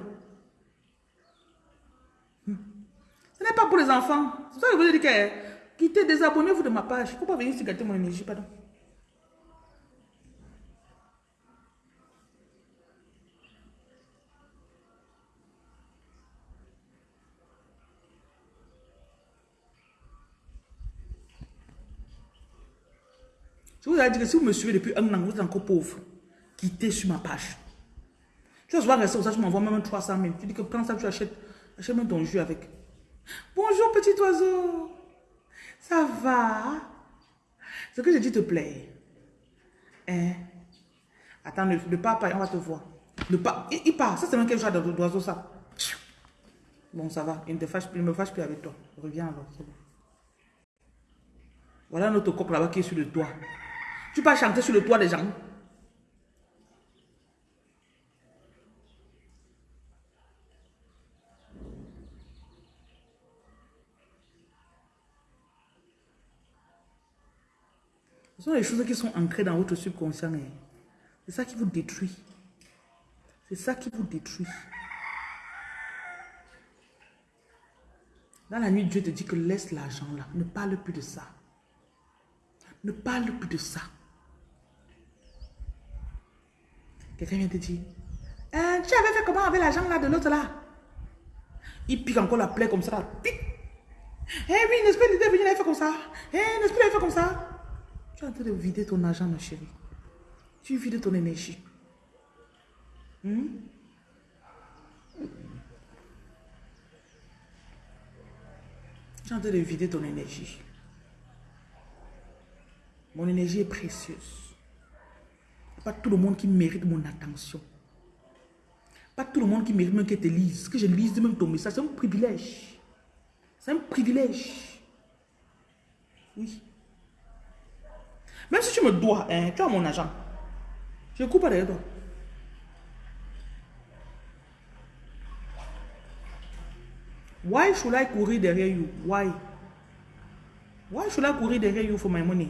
Hmm. Ce n'est pas pour les enfants. C'est ça que je vous ai dit que Quittez, désabonnez-vous de ma page. Pas venir ici gâter mon énergie, pardon. Je vous dit que si vous me suivez depuis un an, vous êtes encore pauvre. Quittez sur ma page. Tu vas souvent rester ça, tu m'envoies même 300 000. Tu dis que quand ça, tu achètes, achète même ton jus avec. Bonjour petit oiseau. Ça va? Ce que je dis te plaît. Hein? Attends, ne, ne pars pas, on va te voir. Ne pas, il, part. Ça, c'est même quelque chose d'oiseau, ça? Bon, ça va. Il ne, te fâche, il me fâche plus avec toi. Reviens alors, c'est bon. Voilà notre coq là-bas qui est sur le toit. Tu chanter sur le toit des gens. Ce sont les choses qui sont ancrées dans votre subconscient. Hein. C'est ça qui vous détruit. C'est ça qui vous détruit. Dans la nuit, Dieu te dit que laisse l'argent là. Ne parle plus de ça. Ne parle plus de ça. Quelqu'un vient te dire, hein, tu avais fait comment avec l'argent là de l'autre là? Il pique encore la plaie comme ça. Pique. Eh oui, n'est-ce pas, il était venu, il avait fait comme ça. Eh, pas, il avait fait comme ça? Tu es en train de vider ton argent, ma chérie. Tu vides ton énergie. Hmm? Tu es en train de vider ton énergie. Mon énergie est précieuse. Pas tout le monde qui mérite mon attention. Pas tout le monde qui mérite même que te lise. Que je lise même ton message. C'est un privilège. C'est un privilège. Oui. Même si tu me dois, hein, tu as mon argent. Je coupe pas derrière toi. Why should I courir derrière you? Why? Why should I courir derrière you for my money?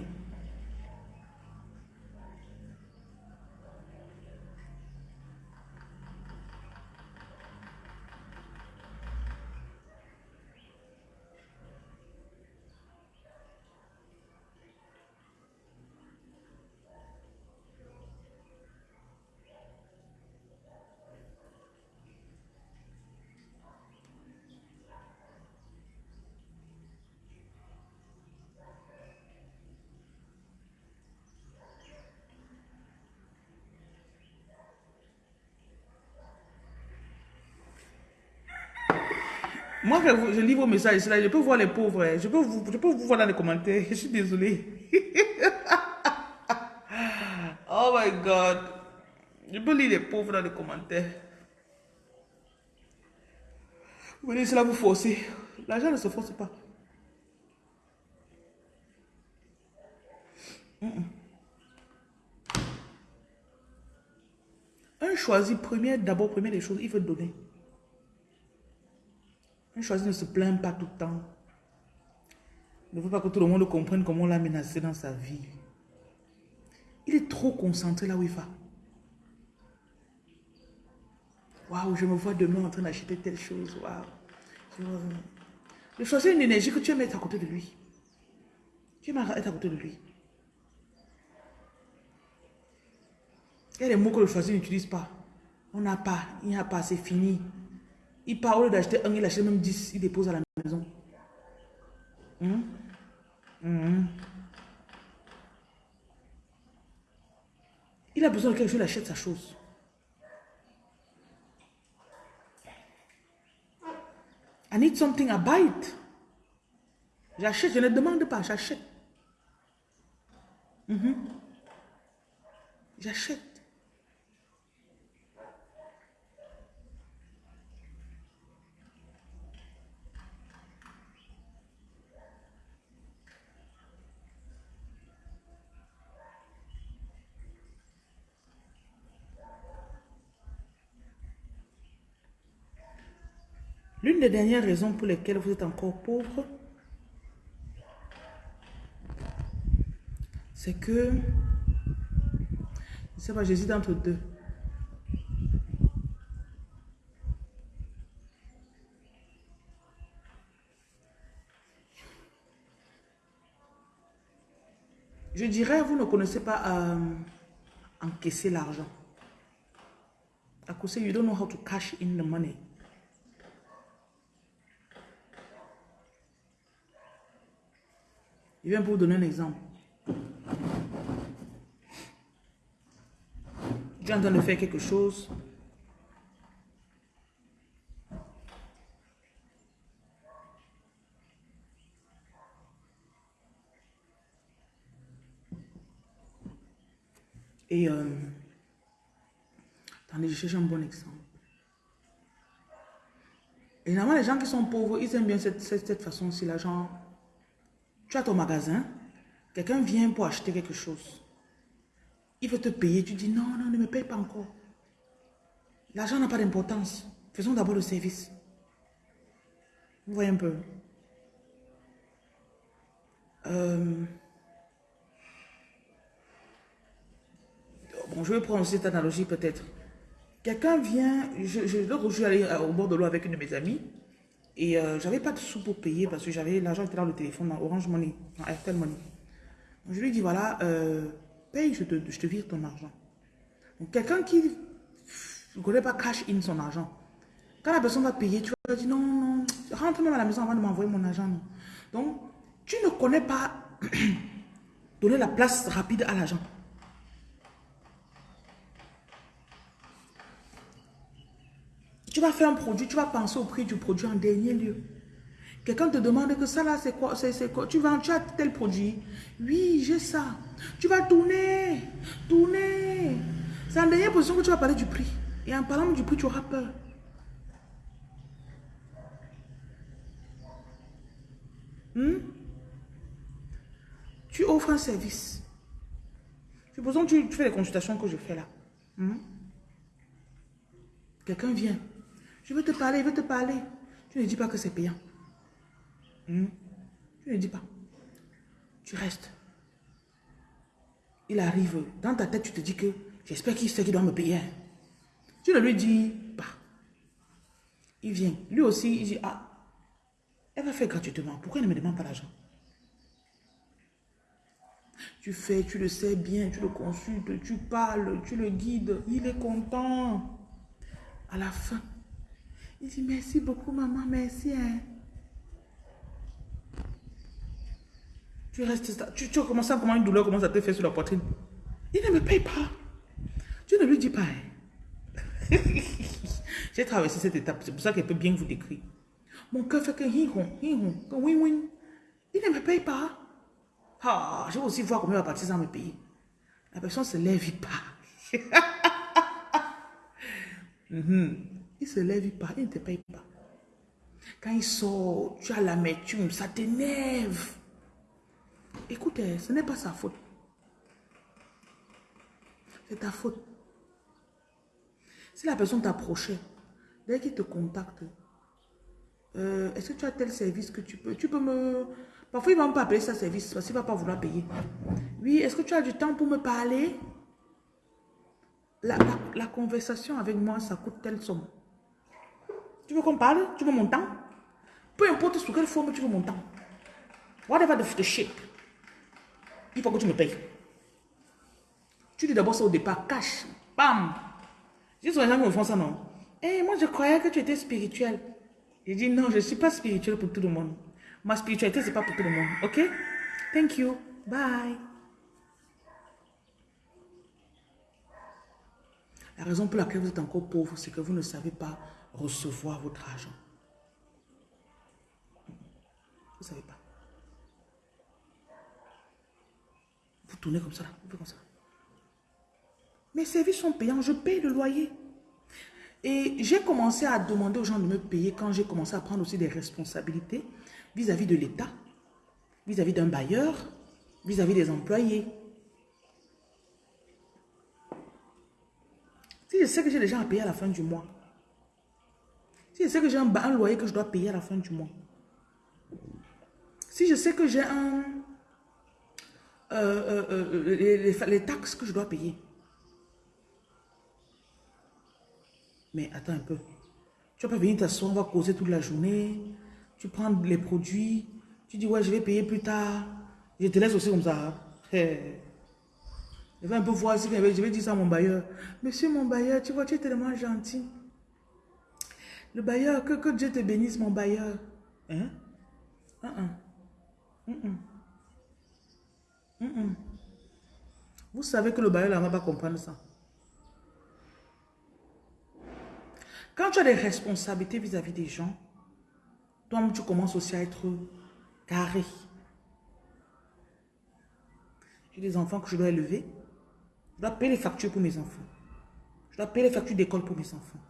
Je, lis vos messages là, je peux voir les pauvres. Hein. Je peux vous, je peux vous voir dans les commentaires. Je suis désolé. oh my God. Je peux lire les pauvres dans les commentaires. Vous voyez, cela vous forcer. L'argent ne se force pas. Un choisi, premier, d'abord, premier des choses, il veut donner. Un choisi ne se plaint pas tout le temps. Il ne veut pas que tout le monde comprenne comment on l'a menacé dans sa vie. Il est trop concentré là où il va. Waouh, je me vois demain en train d'acheter telle chose. Waouh. Je choisis une énergie que tu aimes être à côté de lui. Tu aimes être à côté de lui. Il y a des mots que le choisi n'utilise pas. On n'a pas, il n'y a pas, c'est fini. Il part, au d'acheter un, il achète même 10, il dépose à la maison. Hum? Hum? Il a besoin de quelque chose, il achète sa chose. I need something, I buy it. J'achète, je ne demande pas, j'achète. J'achète. L'une des dernières raisons pour lesquelles vous êtes encore pauvre, c'est que, je sais pas, j'hésite entre deux. Je dirais, vous ne connaissez pas euh, encaisser l'argent. À cause, you don't know how to cash in the money. Je viens pour vous donner un exemple. Tu es en train de faire quelque chose. Et euh, attendez, je cherche un bon exemple. Et normalement, les gens qui sont pauvres, ils aiment bien cette, cette, façon-ci. L'argent, tu as ton magasin, quelqu'un vient pour acheter quelque chose. Il veut te payer, tu dis non, non, ne me paye pas encore. L'argent n'a pas d'importance. Faisons d'abord le service. Vous voyez un peu. Euh, bon, je vais prendre cette analogie peut-être. Quelqu'un vient, je, je, je suis allé au bord de l'eau avec une de mes amies et euh, j'avais pas de sous pour payer parce que j'avais l'argent était dans le téléphone, dans Orange Money, dans Airtel Money. je lui dis voilà, euh, paye, je te, je te vire ton argent. Donc quelqu'un qui ne connaît pas cash in son argent, quand la personne va payer, tu vas dire non, non, rentre même à la maison avant de m'envoyer mon argent. Donc tu ne connais pas donner la place rapide à l'argent. Tu vas faire un produit, tu vas penser au prix du produit en dernier lieu. Quelqu'un te demande que ça là, c'est quoi, c'est quoi? Tu vends, tu as tel produit. Oui, j'ai ça. Tu vas tourner, tourner. C'est en dernière position que tu vas parler du prix. Et en parlant du prix, tu auras peur. Hmm? Tu offres un service. Supposons que tu, fais les consultations que je fais là. Hmm? Quelqu'un vient. Je veux te parler, je veux te parler. Tu ne dis pas que c'est payant. Hmm? Tu ne dis pas. Tu restes. Il arrive. Dans ta tête, tu te dis que j'espère qu'il sait qu'il doit me payer. Tu ne lui dis pas. Il vient. Lui aussi, il dit, ah, elle va faire gratuitement. Pourquoi elle ne me demande pas l'argent Tu fais, tu le sais bien, tu le consultes, tu parles, tu le guides. Il est content. À la fin, il dit merci beaucoup maman, merci. Hein. Tu restes, tu, tu commences à comment une douleur commence à te faire sur la poitrine? Il ne me paye pas. Tu ne lui dis pas. Hein. J'ai traversé cette étape, c'est pour ça qu'elle peut bien vous décrire. Mon cœur fait que hi-hon, hi-hon, que win-win. Il ne me paye pas. Ah, je vais aussi voir il va partir sans me payer. La personne se lève, pas. il se lève, il il ne te paye pas. Quand il sort, tu as l'amertume, ça t'énerve. Écoutez, ce n'est pas sa faute. C'est ta faute. Si la personne t'approchait, dès qu'il te contacte, euh, est-ce que tu as tel service que tu peux, tu peux me... Parfois, il ne va pas appeler ça service parce qu'il ne va pas vouloir payer. Oui, est-ce que tu as du temps pour me parler? La, la conversation avec moi, ça coûte telle somme. Tu veux qu'on parle? Tu veux mon temps? Peu importe sous quelle forme tu veux mon temps. Whatever the, the shape. Il faut que tu me payes. Tu dis d'abord ça au départ, cash, bam. J'ai souvent les gens qui me font ça, non Eh, moi je croyais que tu étais spirituel. J'ai dit non, je ne suis pas spirituel pour tout le monde. Ma spiritualité, ce n'est pas pour tout le monde. Ok? Thank you. Bye. La raison pour laquelle vous êtes encore pauvre, c'est que vous ne savez pas recevoir votre argent. Vous ne savez pas. Vous tournez comme ça, vous faites comme ça. Mes services sont payants, je paye le loyer. Et j'ai commencé à demander aux gens de me payer quand j'ai commencé à prendre aussi des responsabilités vis-à-vis de l'État, vis-à-vis d'un bailleur, vis-à-vis des employés. Si je sais que j'ai des gens à payer à la fin du mois, si je sais que j'ai un, loyer que je dois payer à la fin du mois. Si je sais que j'ai un... Euh, euh, euh, les, taxes que je dois payer. Mais attends un peu. Tu vas pas venir t'asseoir, on va causer toute la journée. Tu prends les produits. Tu dis, ouais, je vais payer plus tard. Je te laisse aussi comme ça. Je vais un peu voir si je vais dire ça à mon bailleur. Monsieur mon bailleur, tu vois, tu es tellement gentil. Le bailleur, que, que Dieu te bénisse, mon bailleur. Hein? Uh -uh. Vous savez que le bailleur ne va pas comprendre ça. Quand tu as des responsabilités vis-à-vis des gens, toi tu commences aussi à être carré. J'ai des enfants que je dois élever. Je dois payer les factures pour mes enfants. Je dois payer les factures d'école pour mes enfants.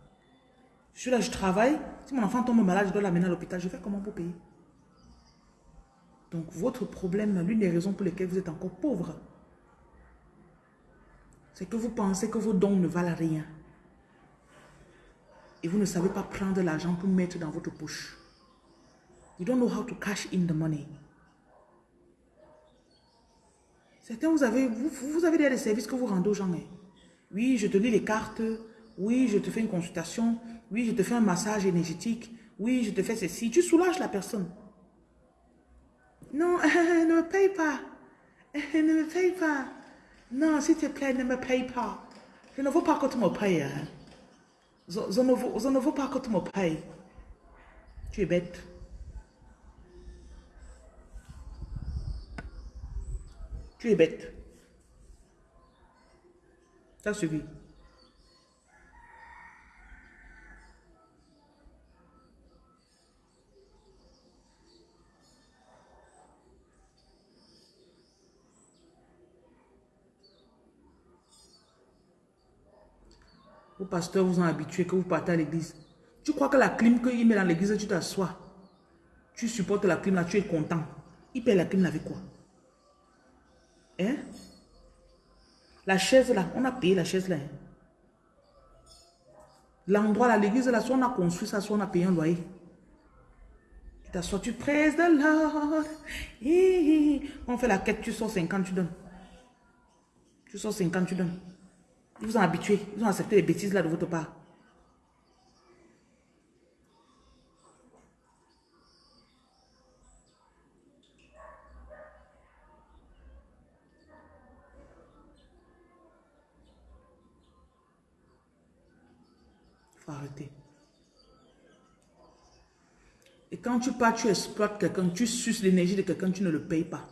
Je suis là, je travaille. Si mon enfant tombe malade, je dois l'amener à l'hôpital. Je fais comment pour payer? Donc, votre problème, l'une des raisons pour lesquelles vous êtes encore pauvre, c'est que vous pensez que vos dons ne valent rien. Et vous ne savez pas prendre l'argent pour mettre dans votre poche. You don't know how to cash in the money. Certains, vous avez, vous, vous avez des services que vous rendez aux gens. Hein. Oui, je te lis les cartes. Oui, je te fais une consultation. Oui, je te fais un massage énergétique. Oui, je te fais ceci. Tu soulages la personne. Non, ne me paye pas. Ne me paye pas. Non, s'il te plaît, ne me paye pas. Je ne veux pas que tu me payes. Hein. Je, ne veux, je ne veux pas que tu me payes. Tu es bête. Tu es bête. Ça suffit. Vos pasteurs vous ont habitué que vous partez à l'église. Tu crois que la clim qu'il met dans l'église, tu t'assois. Tu supportes la clim là, tu es content. Il paye la clim avec quoi? Hein? La chaise là, on a payé la chaise là. Hein? L'endroit là, l'église là, soit on a construit ça, soit on a payé un loyer. Tu t'assois, tu praises de l'or. On fait la quête, tu sors 50, tu donnes. Tu sors 50, tu donnes. Ils vous ont habitué. Ils ont accepté les bêtises là de votre part. Faut arrêter. Et quand tu pars, tu exploites quelqu'un, tu suces l'énergie de quelqu'un, tu ne le payes pas.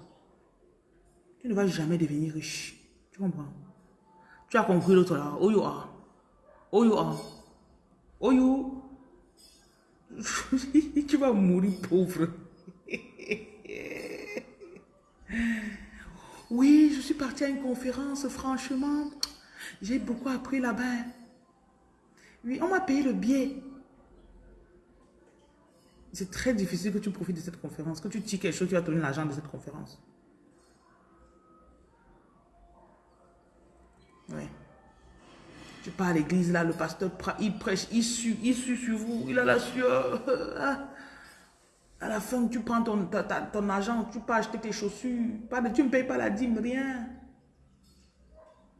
Tu ne vas jamais devenir riche. Tu comprends? Tu as compris l'autre là. Oh you are. Oh you are. Oh you. tu vas mourir pauvre. oui, je suis partie à une conférence, franchement. J'ai beaucoup appris là-bas. Oui, on m'a payé le billet. C'est très difficile que tu profites de cette conférence, que tu tires quelque chose, tu vas donner l'argent de cette conférence. Ouais. Tu pars à l'église, là, le pasteur, il prêche, il sue, il sue sur vous, il a la sueur. Ah. À la fin, tu prends ton, ton argent, tu peux acheter tes chaussures. Pas de, tu ne payes pas la dîme, rien.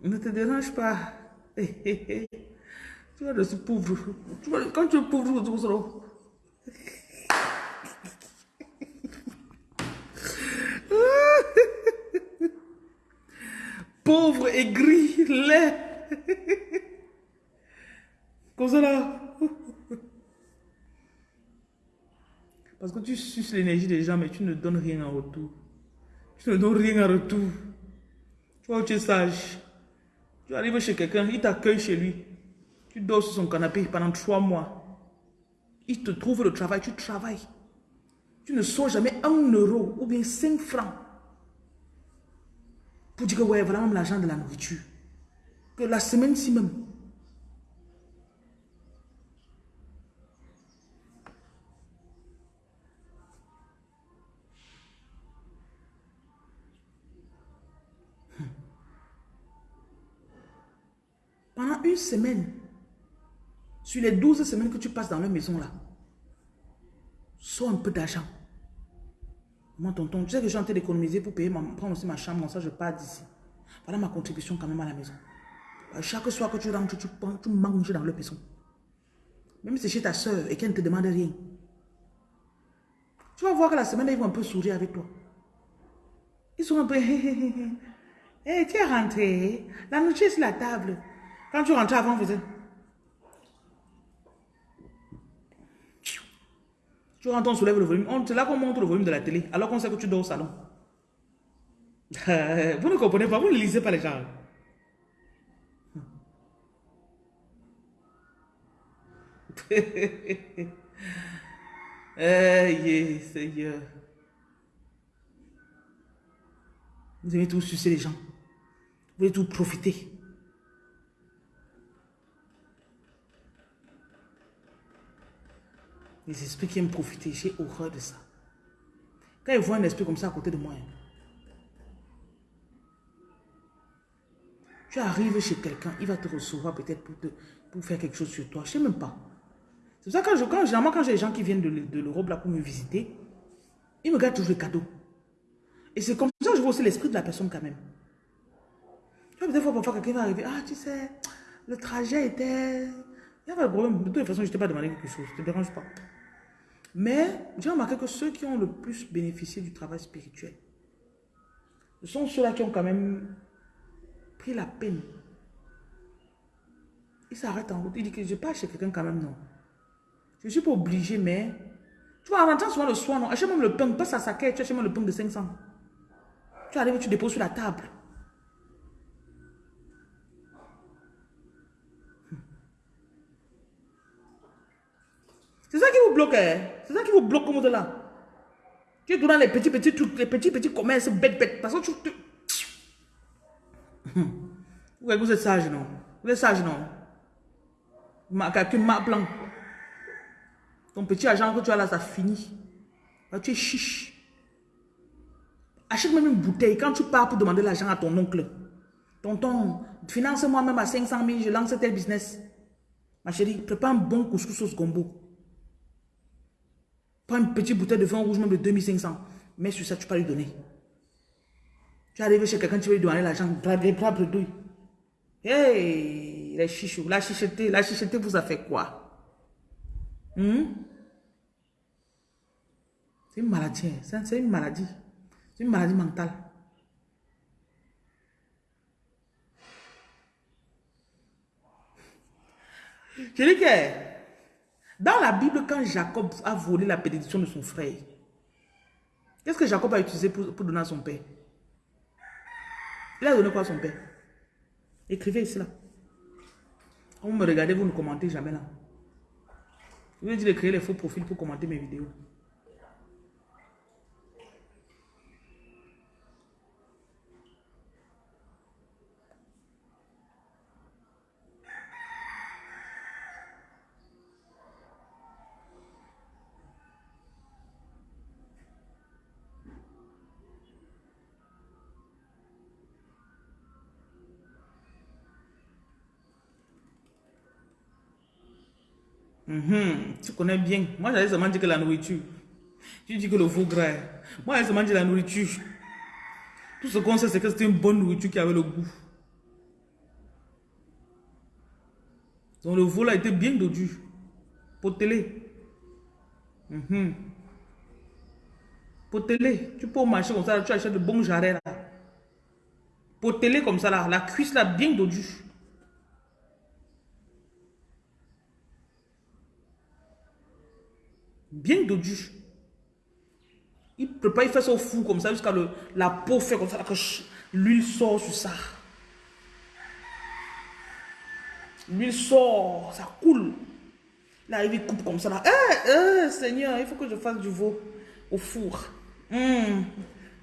Ne te dérange pas. tu vas de pauvre. Quand tu es pauvre, tu seras... pauvre, aigri, laid. Comme ça là. Parce que tu suces l'énergie des gens, mais tu ne donnes rien en retour. Tu ne donnes rien en retour. Tu vois, tu es sage. Tu arrives chez quelqu'un, il t'accueille chez lui. Tu dors sur son canapé pendant trois mois. Il te trouve le travail, tu travailles. Tu ne sors jamais un euro ou bien cinq francs pour dire que ouais, même l'argent de la nourriture. Que la semaine-ci même. Hmm. Pendant une semaine, sur les 12 semaines que tu passes dans la maison là, sois un peu d'argent. Moi, tonton, tu sais que en train d'économiser pour payer, prendre aussi ma chambre, ça je pars d'ici. Voilà ma contribution quand même à la maison. Euh, chaque soir que tu rentres, tu, tu manges dans le maison. Même si c'est chez ta soeur et qu'elle ne te demande rien. Tu vas voir que la semaine, ils vont un peu sourire avec toi. Ils sont un peu... Hé, hey, tu es rentré. La nourriture sur la table. Quand tu rentres avant, vous êtes... Tu rentres, on soulève le volume. C'est là qu'on montre le volume de la télé, alors qu'on sait que tu dors au salon. vous ne comprenez pas, vous ne lisez pas les gens. Eh, Seigneur. Vous aimez tout sucer les gens. Vous voulez tout profiter. Les esprits qui aiment profiter, j'ai horreur de ça. Quand ils voient un esprit comme ça à côté de moi, hein, tu arrives chez quelqu'un, il va te recevoir peut-être pour, pour faire quelque chose sur toi. Je ne sais même pas. C'est pour ça que quand, généralement, quand j'ai des gens qui viennent de, l'Europe là pour me visiter, ils me gardent toujours les cadeaux. Et c'est comme ça que je vois aussi l'esprit de la personne quand même. Tu vois, des fois, parfois, quelqu'un va arriver. Ah, tu sais, le trajet était... Il n'y a pas de problème. De toute façon, je ne t'ai pas demandé quelque chose. Ne te dérange pas. Mais j'ai remarqué que ceux qui ont le plus bénéficié du travail spirituel, ce sont ceux-là qui ont quand même pris la peine. Ils s'arrêtent en route. Ils disent que je pas chez quelqu'un quand même, non. Je ne suis pas obligé, mais... Tu vois, en souvent le soir, non. Achète même le pain. Passe à sa quête, tu achètes même le pain de 500. Tu arrives, tu déposes sur la table. C'est ça qui vous bloque. Hein? C'est ça qui vous bloque comme là. Tu es dans les petits, petits trucs, les petits, petits commerces bêtes, bêtes. Parce que tu... tu... vous êtes sage, non? Vous êtes sage, non? Ma, ma plan. Ton petit argent que tu as là, ça finit. Tu es chiche. Achète même une bouteille. Quand tu pars pour demander l'argent à ton oncle, tonton, finance-moi même à 500 000, je lance tel business. Ma chérie, prépare un bon couscous sauce gombo. Prends une petite bouteille de vin rouge, même de 2500. Mais sur ça, tu peux lui donner. Tu arrives chez quelqu'un, tu veux lui donner l'argent. Les bras douille. Hey, les chichous. La chicheté, la chicheté vous a fait quoi? Hmm? C'est une maladie. Hein. C'est une maladie. C'est une maladie mentale. Je dis que dans la Bible, quand Jacob a volé la bénédiction de son frère, qu'est-ce que Jacob a utilisé pour, donner à son père? Il a donné quoi à son père? Écrivez ici là. Vous me regardez, vous ne commentez jamais là. Vous dire de créer les faux profils pour commenter mes vidéos. Mhm. tu connais bien. Moi, j'avais seulement dit que la nourriture. Tu dis que le veau gras. Moi, j'avais seulement dit la nourriture. Tout ce qu'on sait, c'est que c'était une bonne nourriture qui avait le goût. Donc, le veau là était bien dodu. Potelé. Mmh. Potelé. Tu peux marcher comme ça, tu achètes de bons jarrets là. Potelé comme ça là. La cuisse là, bien dodue. Bien dodu. Il prépare, il fait ça au four comme ça jusqu'à la peau fait comme ça, l'huile sort sur ça. L'huile sort, ça coule. Là, il coupe comme ça. Là. Eh, eh, Seigneur, il faut que je fasse du veau au four. Hum,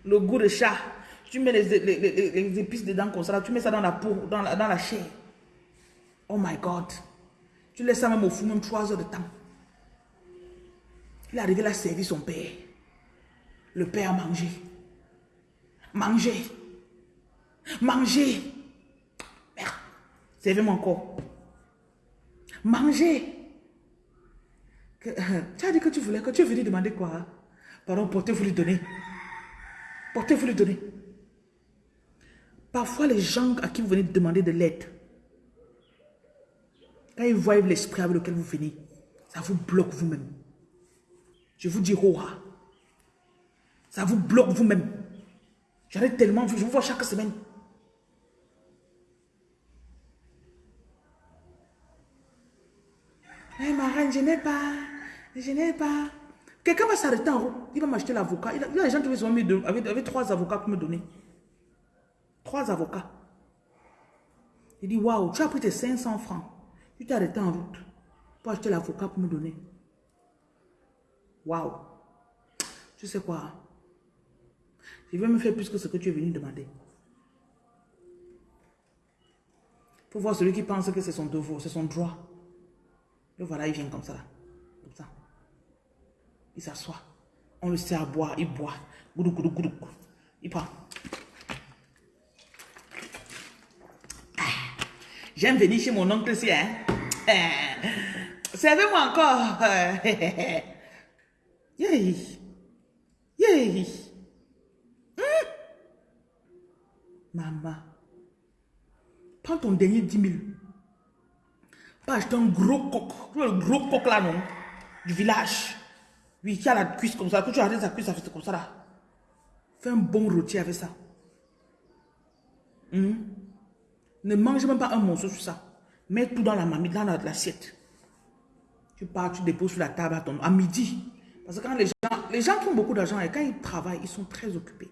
le goût de chat. Tu mets les, les, épices dedans comme ça. Tu mets ça dans la peau, dans la, dans la chair. Oh my God. Tu laisses ça même au four, même trois heures de temps. Il est arrivé, il a son père. Le père a mangé. Manger. Manger. Merde. Servez-moi encore. Manger. tu as dit que tu voulais, que tu es venu demander quoi Pardon, portez-vous lui donner. Portez-vous lui donner. Parfois, les gens à qui vous venez demander de l'aide, quand ils voient l'esprit avec lequel vous venez, ça vous bloque vous-même. Je vous dis, oh, ça vous bloque vous-même. J'en ai tellement vu, je vous vois chaque semaine. Eh, hey, ma reine, je n'ai pas, je n'ai pas. Quelqu'un va s'arrêter en route, il va m'acheter l'avocat. Il, y a des gens qui sont mis avec, avec trois avocats pour me donner. Trois avocats. Il dit, waouh, tu as pris tes 500 francs. Tu t'es arrêté en route. pour acheter l'avocat pour me donner. Waouh. Tu sais quoi? Je vais me faire plus que ce que tu es venu demander. Pour voir celui qui pense que c'est son devoir, c'est son droit. Et voilà, il vient comme ça, là. Comme ça. Il s'assoit. On le sert à boire, il boit. Goudou, goudou, goudou. Il prend. Ah, j'aime venir chez mon oncle ici, hein. Ah, servez-moi encore. Yay. Yay. Hmm. Maman. Prends ton dernier 10 000. Pas acheter un gros coq. Le gros coq là, non? Du village. Oui, qui a la cuisse comme ça. Que tu arrêtes sa cuisse, ça comme ça là. Fais un bon rôti avec ça. Hmm? Ne mange même pas un morceau sur ça. Mets tout dans la mamie, dans l'assiette. Tu pars, tu déposes sur la table à, ton, à midi. Parce que quand les gens, les gens qui ont beaucoup d'argent quand ils travaillent, ils sont très occupés.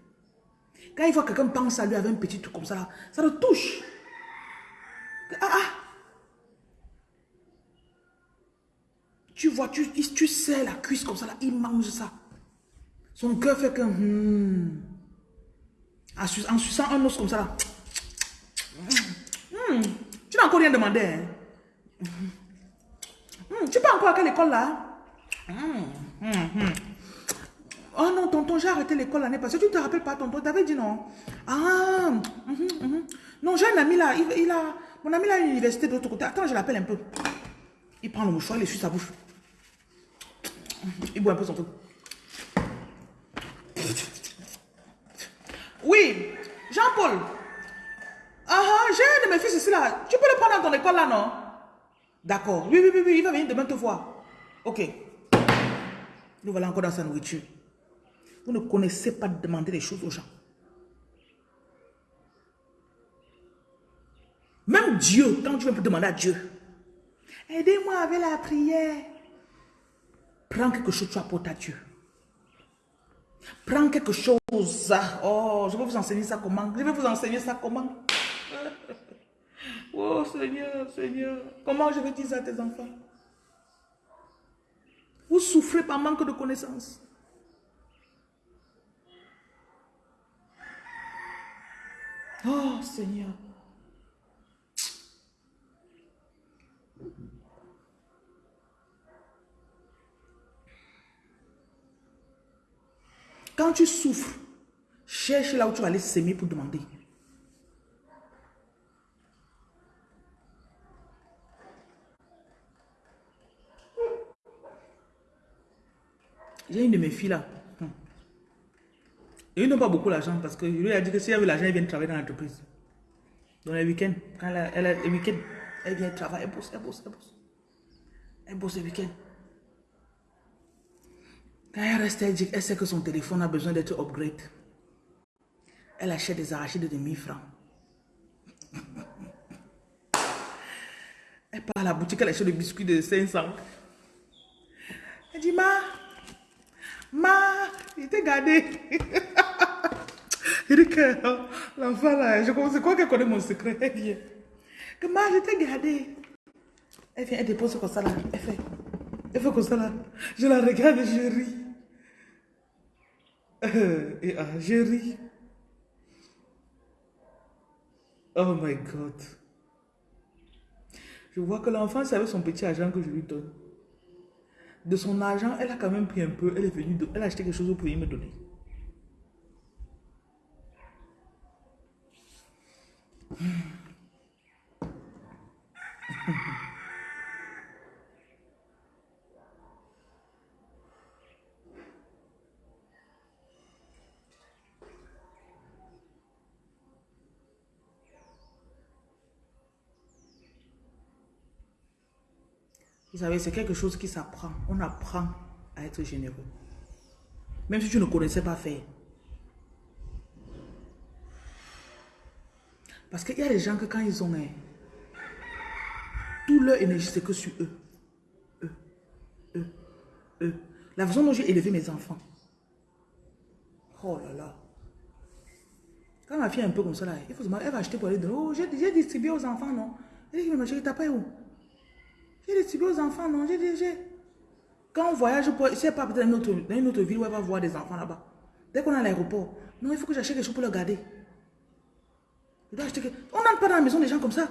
Quand ils voient quelqu'un penser à lui avec un petit truc comme ça, ça le touche. Ah, ah. Tu vois, tu, tu sais la cuisse comme ça, là, il mange ça. Son cœur fait que... Hmm, en suçant un os comme ça, là. Hmm, tu n'as encore rien demandé. Hein? Hmm, tu pas encore à quelle école, là? Oh non, tonton, j'ai arrêté l'école l'année passée. Tu te rappelles pas, tonton? Tu avais dit non. Ah, non, j'ai un ami là. Il, a, mon ami là à l'université de l'autre côté. Attends, je l'appelle un peu. Il prend le mouchoir, il essuie sa bouche. Il boit un peu son truc. Oui, Jean-Paul. Ah, ah, j'ai un de mes fils ici là. Tu peux le prendre dans ton école là, non? D'accord. Oui, oui, oui, oui, il va venir demain te voir. Ok. Nous voilà encore dans sa nourriture. Vous ne connaissez pas de demander des choses aux gens. Même Dieu, quand tu veux demander à Dieu, aidez-moi avec la prière. Prends quelque chose, tu apportes à Dieu. Prends quelque chose. Oh, je vais vous enseigner ça comment? Je vais vous enseigner ça comment? Oh Seigneur, Seigneur. Comment je vais dire ça à tes enfants? Vous souffrez par manque de connaissances. Oh Seigneur. Quand tu souffres, cherche là où tu vas aller s'aimer pour demander. J'ai une de mes filles là. Et ils n'ont pas beaucoup d'argent parce que lui a dit que si elle veut l'argent, elle vient travailler dans l'entreprise. Dans les week-ends, quand elle, elle, les week-ends, elle vient travailler, elle bosse, elle bosse, elle bosse. Elle bosse les week-ends. Quand elle reste, elle dit elle sait que son téléphone a besoin d'être upgrade. Elle achète des arachides de 1000 francs. Elle part à la boutique, elle achète des biscuits de 500. Elle dit, ma, ma, il t'a gardé. il dit que l'enfant là, je crois qu'elle connaît mon secret? Elle vient. Que ma, je t'ai gardé. Elle vient, elle dépose comme ça là. Elle fait. Elle fait comme ça là. Je la regarde et je ris. Euh, et ah, je ris. Oh my God. Je vois que l'enfant, avec son petit argent que je lui donne. De son argent, elle a quand même pris un peu. Elle est venue, elle a acheté quelque chose pour me donner. Vous savez, c'est quelque chose qui s'apprend. On apprend à être généreux. Même si tu ne connaissais pas faire. Parce qu'il y a des gens que quand ils ont... Hein, tout leur énergie, c'est que sur eux. Eux. Eux. Eux. La façon dont j'ai élevé mes enfants. Oh là là. Quand ma fille est un peu comme ça, là, elle va acheter pour aller de l'eau. Oh, j'ai distribué aux enfants, non? Elle dit, mais ma chérie, t'as pas où? J'ai distribué aux enfants, non. J'ai j'ai... Quand on voyage, je ne pas, peut-être dans, une autre ville où elle va voir des enfants là-bas. Dès qu'on est à l'aéroport, non, il faut que j'achète quelque chose pour le garder. Acheter quelque... On n'entre pas dans la maison des gens comme ça.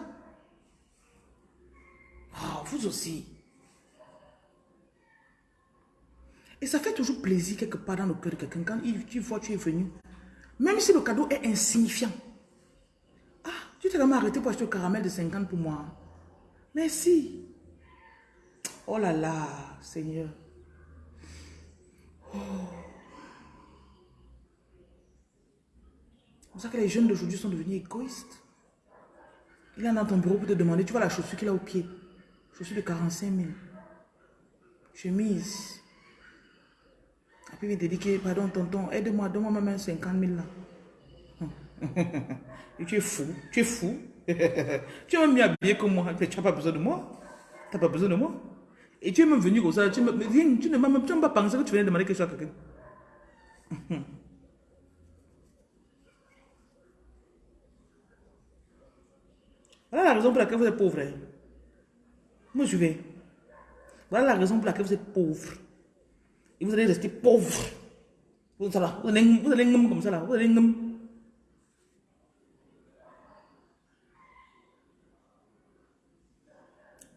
Oh, vous aussi. Et ça fait toujours plaisir quelque part dans le cœur de quelqu'un quand il, tu vois tu es venu. Même si le cadeau est insignifiant. Ah, tu t'es vraiment arrêté pour acheter le caramel de 50 pour moi. Merci. Oh là là, Seigneur. C'est pour ça que les jeunes d'aujourd'hui sont devenus égoïstes. Il est dans ton bureau pour te demander, tu vois la chaussure qu'il a au pied. Chaussure de 45 000. Chemise. Puis il te dit pardon tonton, aide-moi, donne-moi même 50 000 là. Et tu es fou, tu es fou. tu es même mieux habillé que moi, tu n'as pas besoin de moi. Tu n'as pas besoin de moi. Et tu es même venu comme ça, tu, me, tu ne m'as même pas pensé que tu venais demander quelque chose à quelqu'un. Voilà la raison pour laquelle vous êtes pauvre. Hein. Moi, je vais. Voilà la raison pour laquelle vous êtes pauvre. Et vous allez rester pauvre. Vous, allez, vous allez comme ça là. Vous allez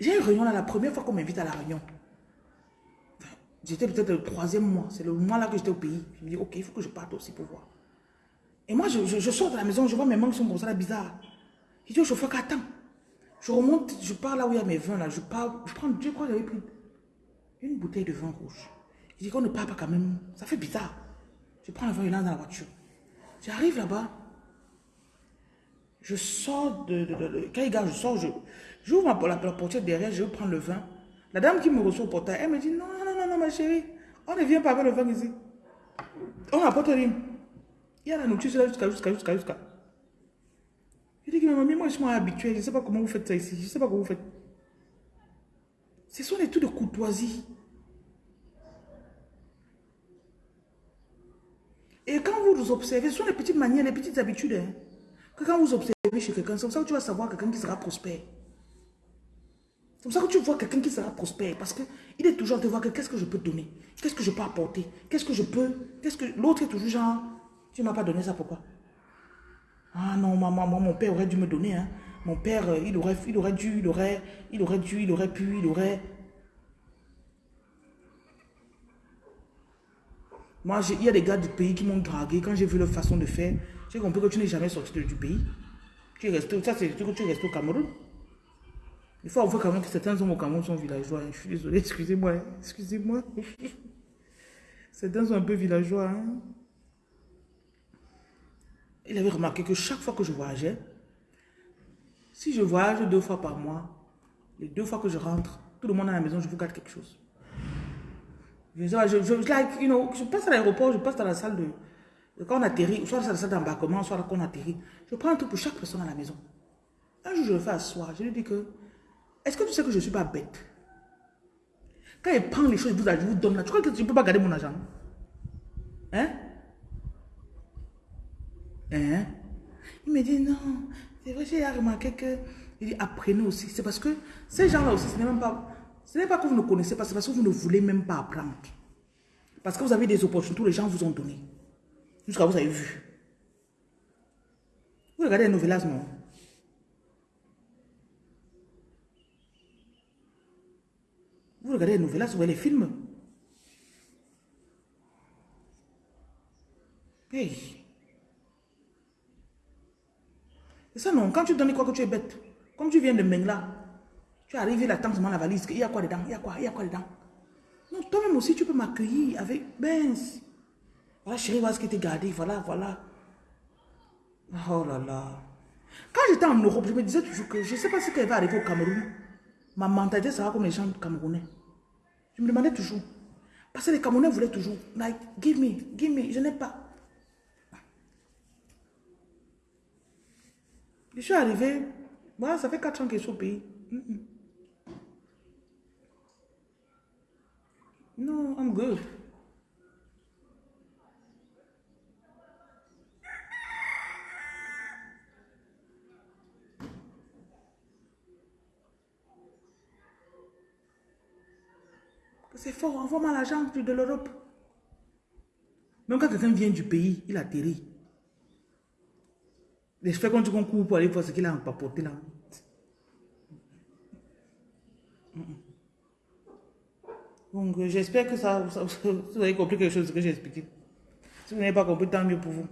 J'ai une réunion là, la première fois qu'on m'invite à la réunion. J'étais peut-être le troisième mois. C'est le mois là que j'étais au pays. Je me dis, ok, il faut que je parte aussi pour voir. Et moi, je, je, sors de la maison, je vois mes mains qui sont comme ça là, bizarres. Je dis au chauffeur qu'attends. Je remonte, je pars là où il y a mes vins là. Je pars, je prends, je crois que j'avais pris une bouteille de vin rouge. Je dis qu'on ne part pas quand même. Ça fait bizarre. Je prends le vin et dans la voiture. J'arrive là-bas. Je sors de, Quand il gare, je sors, je, j'ouvre la, la, portière derrière, je prends le vin. La dame qui me reçoit au portail, elle me dit non, non, non, non, ma chérie, on ne vient pas avec le vin ici. On n'apporte rien. Il y a la nourriture là jusqu'à, jusqu'à, jusqu'à, jusqu'à. Je dis que ma mamie, moi je suis habituée, je ne sais pas comment vous faites ça ici, je ne sais pas comment vous faites. Ce sont des trucs de courtoisie. Et quand vous observez, ce sont les petites manières, les petites habitudes. Hein, que quand vous observez chez quelqu'un, c'est comme ça que tu vas savoir quelqu'un qui sera prospère. C'est comme ça que tu vois quelqu'un qui sera prospère. Parce qu'il est toujours de voir qu'est-ce que je peux donner, qu'est-ce que je peux apporter, qu'est-ce que je peux, qu'est-ce que l'autre est toujours genre, tu ne m'as pas donné ça, pourquoi? Ah non, maman, mon père aurait dû me donner. Hein. Mon père, euh, il aurait, il aurait dû, il aurait, il aurait dû, il aurait pu, il aurait. Moi, il y a des gars du pays qui m'ont dragué. Quand j'ai vu leur façon de faire, j'ai compris que tu n'es jamais sorti du pays. Tu es resté, ça c'est que tu es resté au Cameroun. Il faut avouer quand même que certains hommes au Cameroun sont villageois. Hein. Je suis désolé, excusez-moi. Hein. Excusez-moi. certains sont un peu villageois. Hein. Il avait remarqué que chaque fois que je voyageais, si je voyage deux fois par mois, les deux fois que je rentre, tout le monde à la maison, je vous garde quelque chose. Je, je, je, passe à l'aéroport, je passe dans la salle de, quand on atterrit, soit dans la salle d'embarquement, soit quand on atterrit. Je prends un truc pour chaque personne à la maison. Un jour, je le fais asseoir. Je lui dis que, est-ce que tu sais que je ne suis pas bête? Quand il prend les choses, je vous donne là. Tu crois que tu ne peux pas garder mon argent? Hein? Hein? Il me dit non. C'est vrai, j'ai remarqué que. Il dit apprenez aussi. C'est parce que ces gens-là aussi, ce n'est même pas. Pas que vous ne connaissez pas, c'est parce que vous ne voulez même pas apprendre. Parce que vous avez des opportunités, les gens vous ont donné. Jusqu'à vous avez vu. Vous regardez les novelas, non? Regardez les novelas, vous voyez les films. Hey. Ça non, quand tu donnes quoi que tu es bête. Comme tu viens de Mengla, tu es arrivé là, tant la valise, il y a quoi dedans Il y a quoi Il y a quoi dedans? Non, toi-même aussi, tu peux m'accueillir avec Ben. Voilà, chérie, voilà ce qui était gardé, voilà, voilà. Oh là là. Quand j'étais en Europe, je me disais toujours que je ne sais pas ce qui va arriver au Cameroun. Ma mentalité sera comme les gens camerounais. Je me demandais toujours. Parce que les Camerounais voulaient toujours, like, give me, give me, je n'ai pas. Je suis arrivé, voilà, ça fait 4 ans que je suis au pays. No, I'm good. C'est fort, envoie-moi l'argent de l'Europe. Même quand quelqu'un vient du pays, il atterrit. Je fais quand tu concours pour aller voir ce qu'il a empapoté là. Donc, j'espère que ça, vous avez compris quelque chose que j'ai expliqué. Si vous n'avez pas compris, tant mieux pour vous.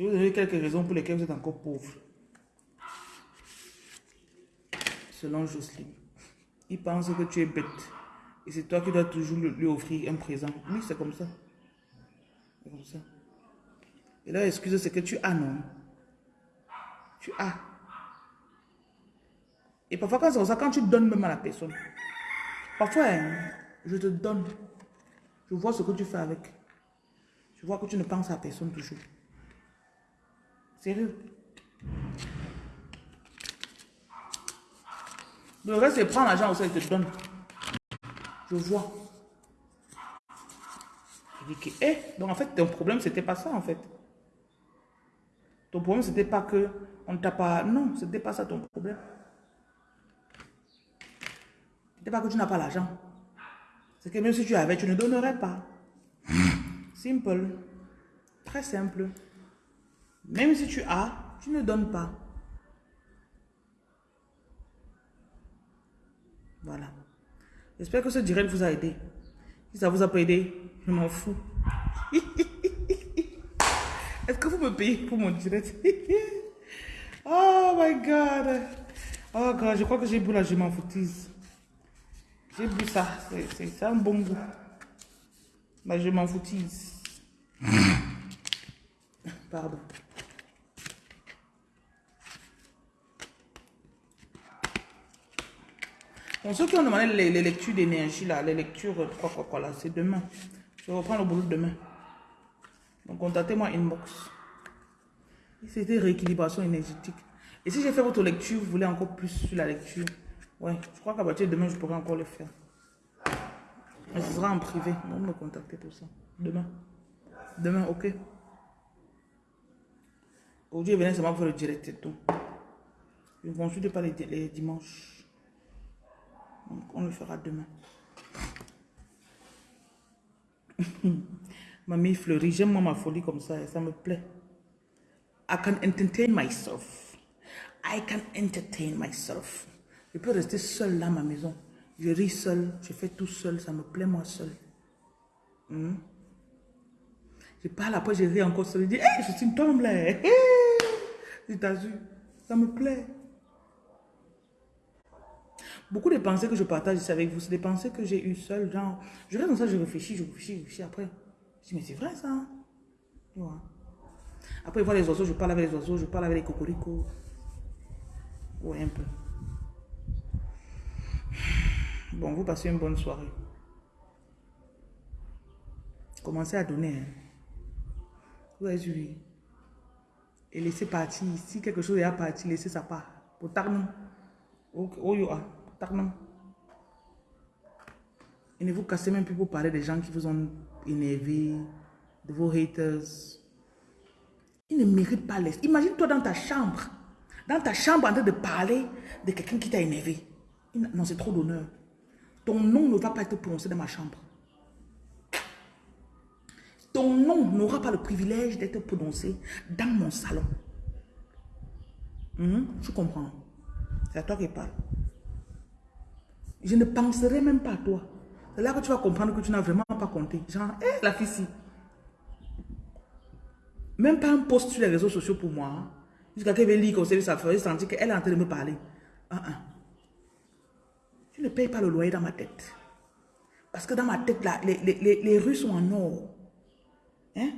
Je vais vous donner quelques raisons pour lesquelles vous êtes encore pauvre. Selon Jocelyne. Il pense que tu es bête. Et c'est toi qui dois toujours lui offrir un présent. Oui, c'est comme ça. C'est comme ça. Et là, excuse, c'est que tu as, non? Tu as. Et parfois, quand c'est comme ça, quand tu donnes même à la personne, parfois, hein, je te donne. Je vois ce que tu fais avec. Je vois que tu ne penses à personne toujours. Sérieux? Le reste, c'est prendre l'argent aussi et te donne. Je vois. Je dis que, eh, donc en fait, ton problème, c'était pas ça, en fait. Ton problème, c'était pas que on ne t'a pas. Non, c'était pas ça ton problème. C'était pas que tu n'as pas l'argent. C'est que même si tu avais, tu ne donnerais pas. Simple. Très simple. Même si tu as, tu ne donnes pas. Voilà. J'espère que ce direct vous a aidé. Si ça vous a pas aidé, je m'en fous. Est-ce que vous me payez pour mon direct? oh my God. Oh God, je crois que j'ai bu la je m'en foutise. J'ai bu ça. C'est un bon goût. Mais je m'en foutise. Pardon. Pour ceux qui ont demandé les, lectures d'énergie, là, les lectures, quoi, quoi, quoi, là, c'est demain. Je reprends le boulot demain. Donc, contactez-moi inbox. C'était rééquilibration énergétique. Et si j'ai fait votre lecture, vous voulez encore plus sur la lecture, ouais, je crois qu'à partir de demain, je pourrai encore le faire. Mais ce sera en privé. Va me contacter pour ça. Demain. Demain, ok. Aujourd'hui, venez seulement pour le direct, c'est tout. Je ne consulte pas les dimanches. On le fera demain. Mamie fleurit, j'aime ma folie comme ça, ça me plaît. I can entertain myself. I can entertain myself. Je peux rester seul là ma maison. Je ris seul, je fais tout seul, ça me plaît moi seul. Hmm? Je parle après, je ris encore seul. Je dis, hey, je suis une tombe là. Hey! Ça me plaît. Beaucoup de pensées que je partage ici avec vous, c'est des pensées que j'ai eues seul. Genre, je reste dans ça, je réfléchis, je réfléchis, je réfléchis. Après, je dis, mais c'est vrai ça. Après, je vois les oiseaux, je parle avec les oiseaux, je parle avec les cocoricots. Ouais, un peu. Bon, vous passez une bonne soirée. Commencez à donner. Hein. Vous avez vu. Et laissez partir. Si quelque chose est à partir, laissez ça part. Pour tarnon. Oh, yo, ah. Et ne vous cassez même plus pour parler des gens qui vous ont énervé, de vos haters. Ils ne méritent pas l'est. Imagine-toi dans ta chambre, dans ta chambre en train de parler de quelqu'un qui t'a énervé. Non, c'est trop d'honneur. Ton nom ne va pas être prononcé dans ma chambre. Ton nom n'aura pas le privilège d'être prononcé dans mon salon. Hmm? Tu comprends? C'est à toi qui parle. Je ne penserai même pas à toi. C'est là que tu vas comprendre que tu n'as vraiment pas compté. Genre, hé, la fille ci. Même pas un post sur les réseaux sociaux pour moi. Hein. Jusqu'à qu'elle lire comme ça, fait sentir qu'elle est en train de me parler. Ah, ah. Tu ne payes pas le loyer dans ma tête. Parce que dans ma tête, les, rues sont en or. Hein?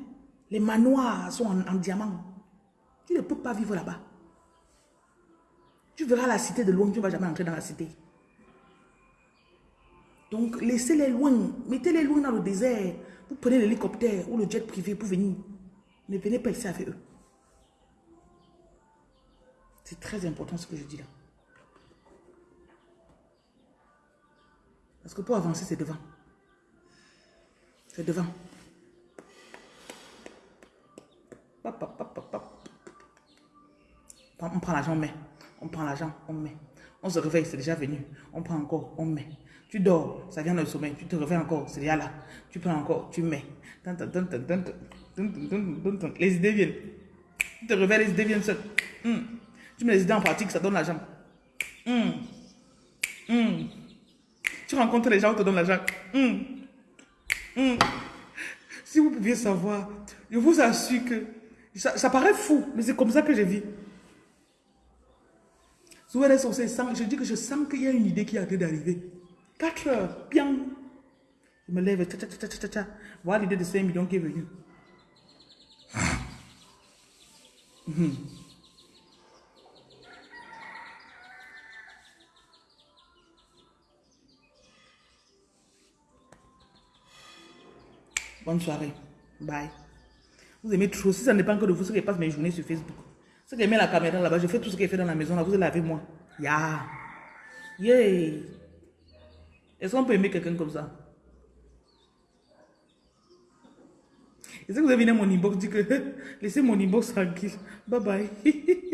Les manoirs sont en diamant. Tu ne peux pas vivre là-bas. Tu verras la cité de loin, tu ne vas jamais entrer dans la cité. Donc, laissez-les loin. Mettez-les loin dans le désert. Vous prenez l'hélicoptère ou le jet privé pour venir. Ne venez pas ici avec eux. C'est très important ce que je dis là. Parce que pour avancer, c'est devant. C'est devant. On prend l'argent, on met. On prend l'argent, on met. On se réveille, c'est déjà venu. On prend encore, on met. Tu dors, ça vient le sommeil. Tu te réveilles encore, c'est déjà là. Tu prends encore, tu mets. Les idées viennent. Tu te réveilles, les idées viennent seules. Hmm. Tu mets les idées en pratique, ça donne l'argent. Hmm. Hmm. Tu rencontres les gens, on te donne l'argent. Si vous pouviez savoir, je vous assure que ça, paraît fou, mais c'est comme ça que je vis. Je dis que je sens qu'il y a une idée qui a été d'arriver. 4 heures, bien. Je me lève, tcha, tcha, tcha, tcha, Voilà l'idée de 5 millions qui est venue. Bonne soirée. Bye. Vous aimez trop. Si ça ne dépend que de vous, ce qui passe mes journées sur Facebook. Ce qui met la caméra là-bas, je fais tout ce qui est fait dans la maison là. Vous allez moi. Ya. Yeah. Yeah. Est-ce qu'on peut aimer quelqu'un comme ça? Est-ce que vous avez mis mon inbox dit que laissez mon inbox tranquille. Bye bye.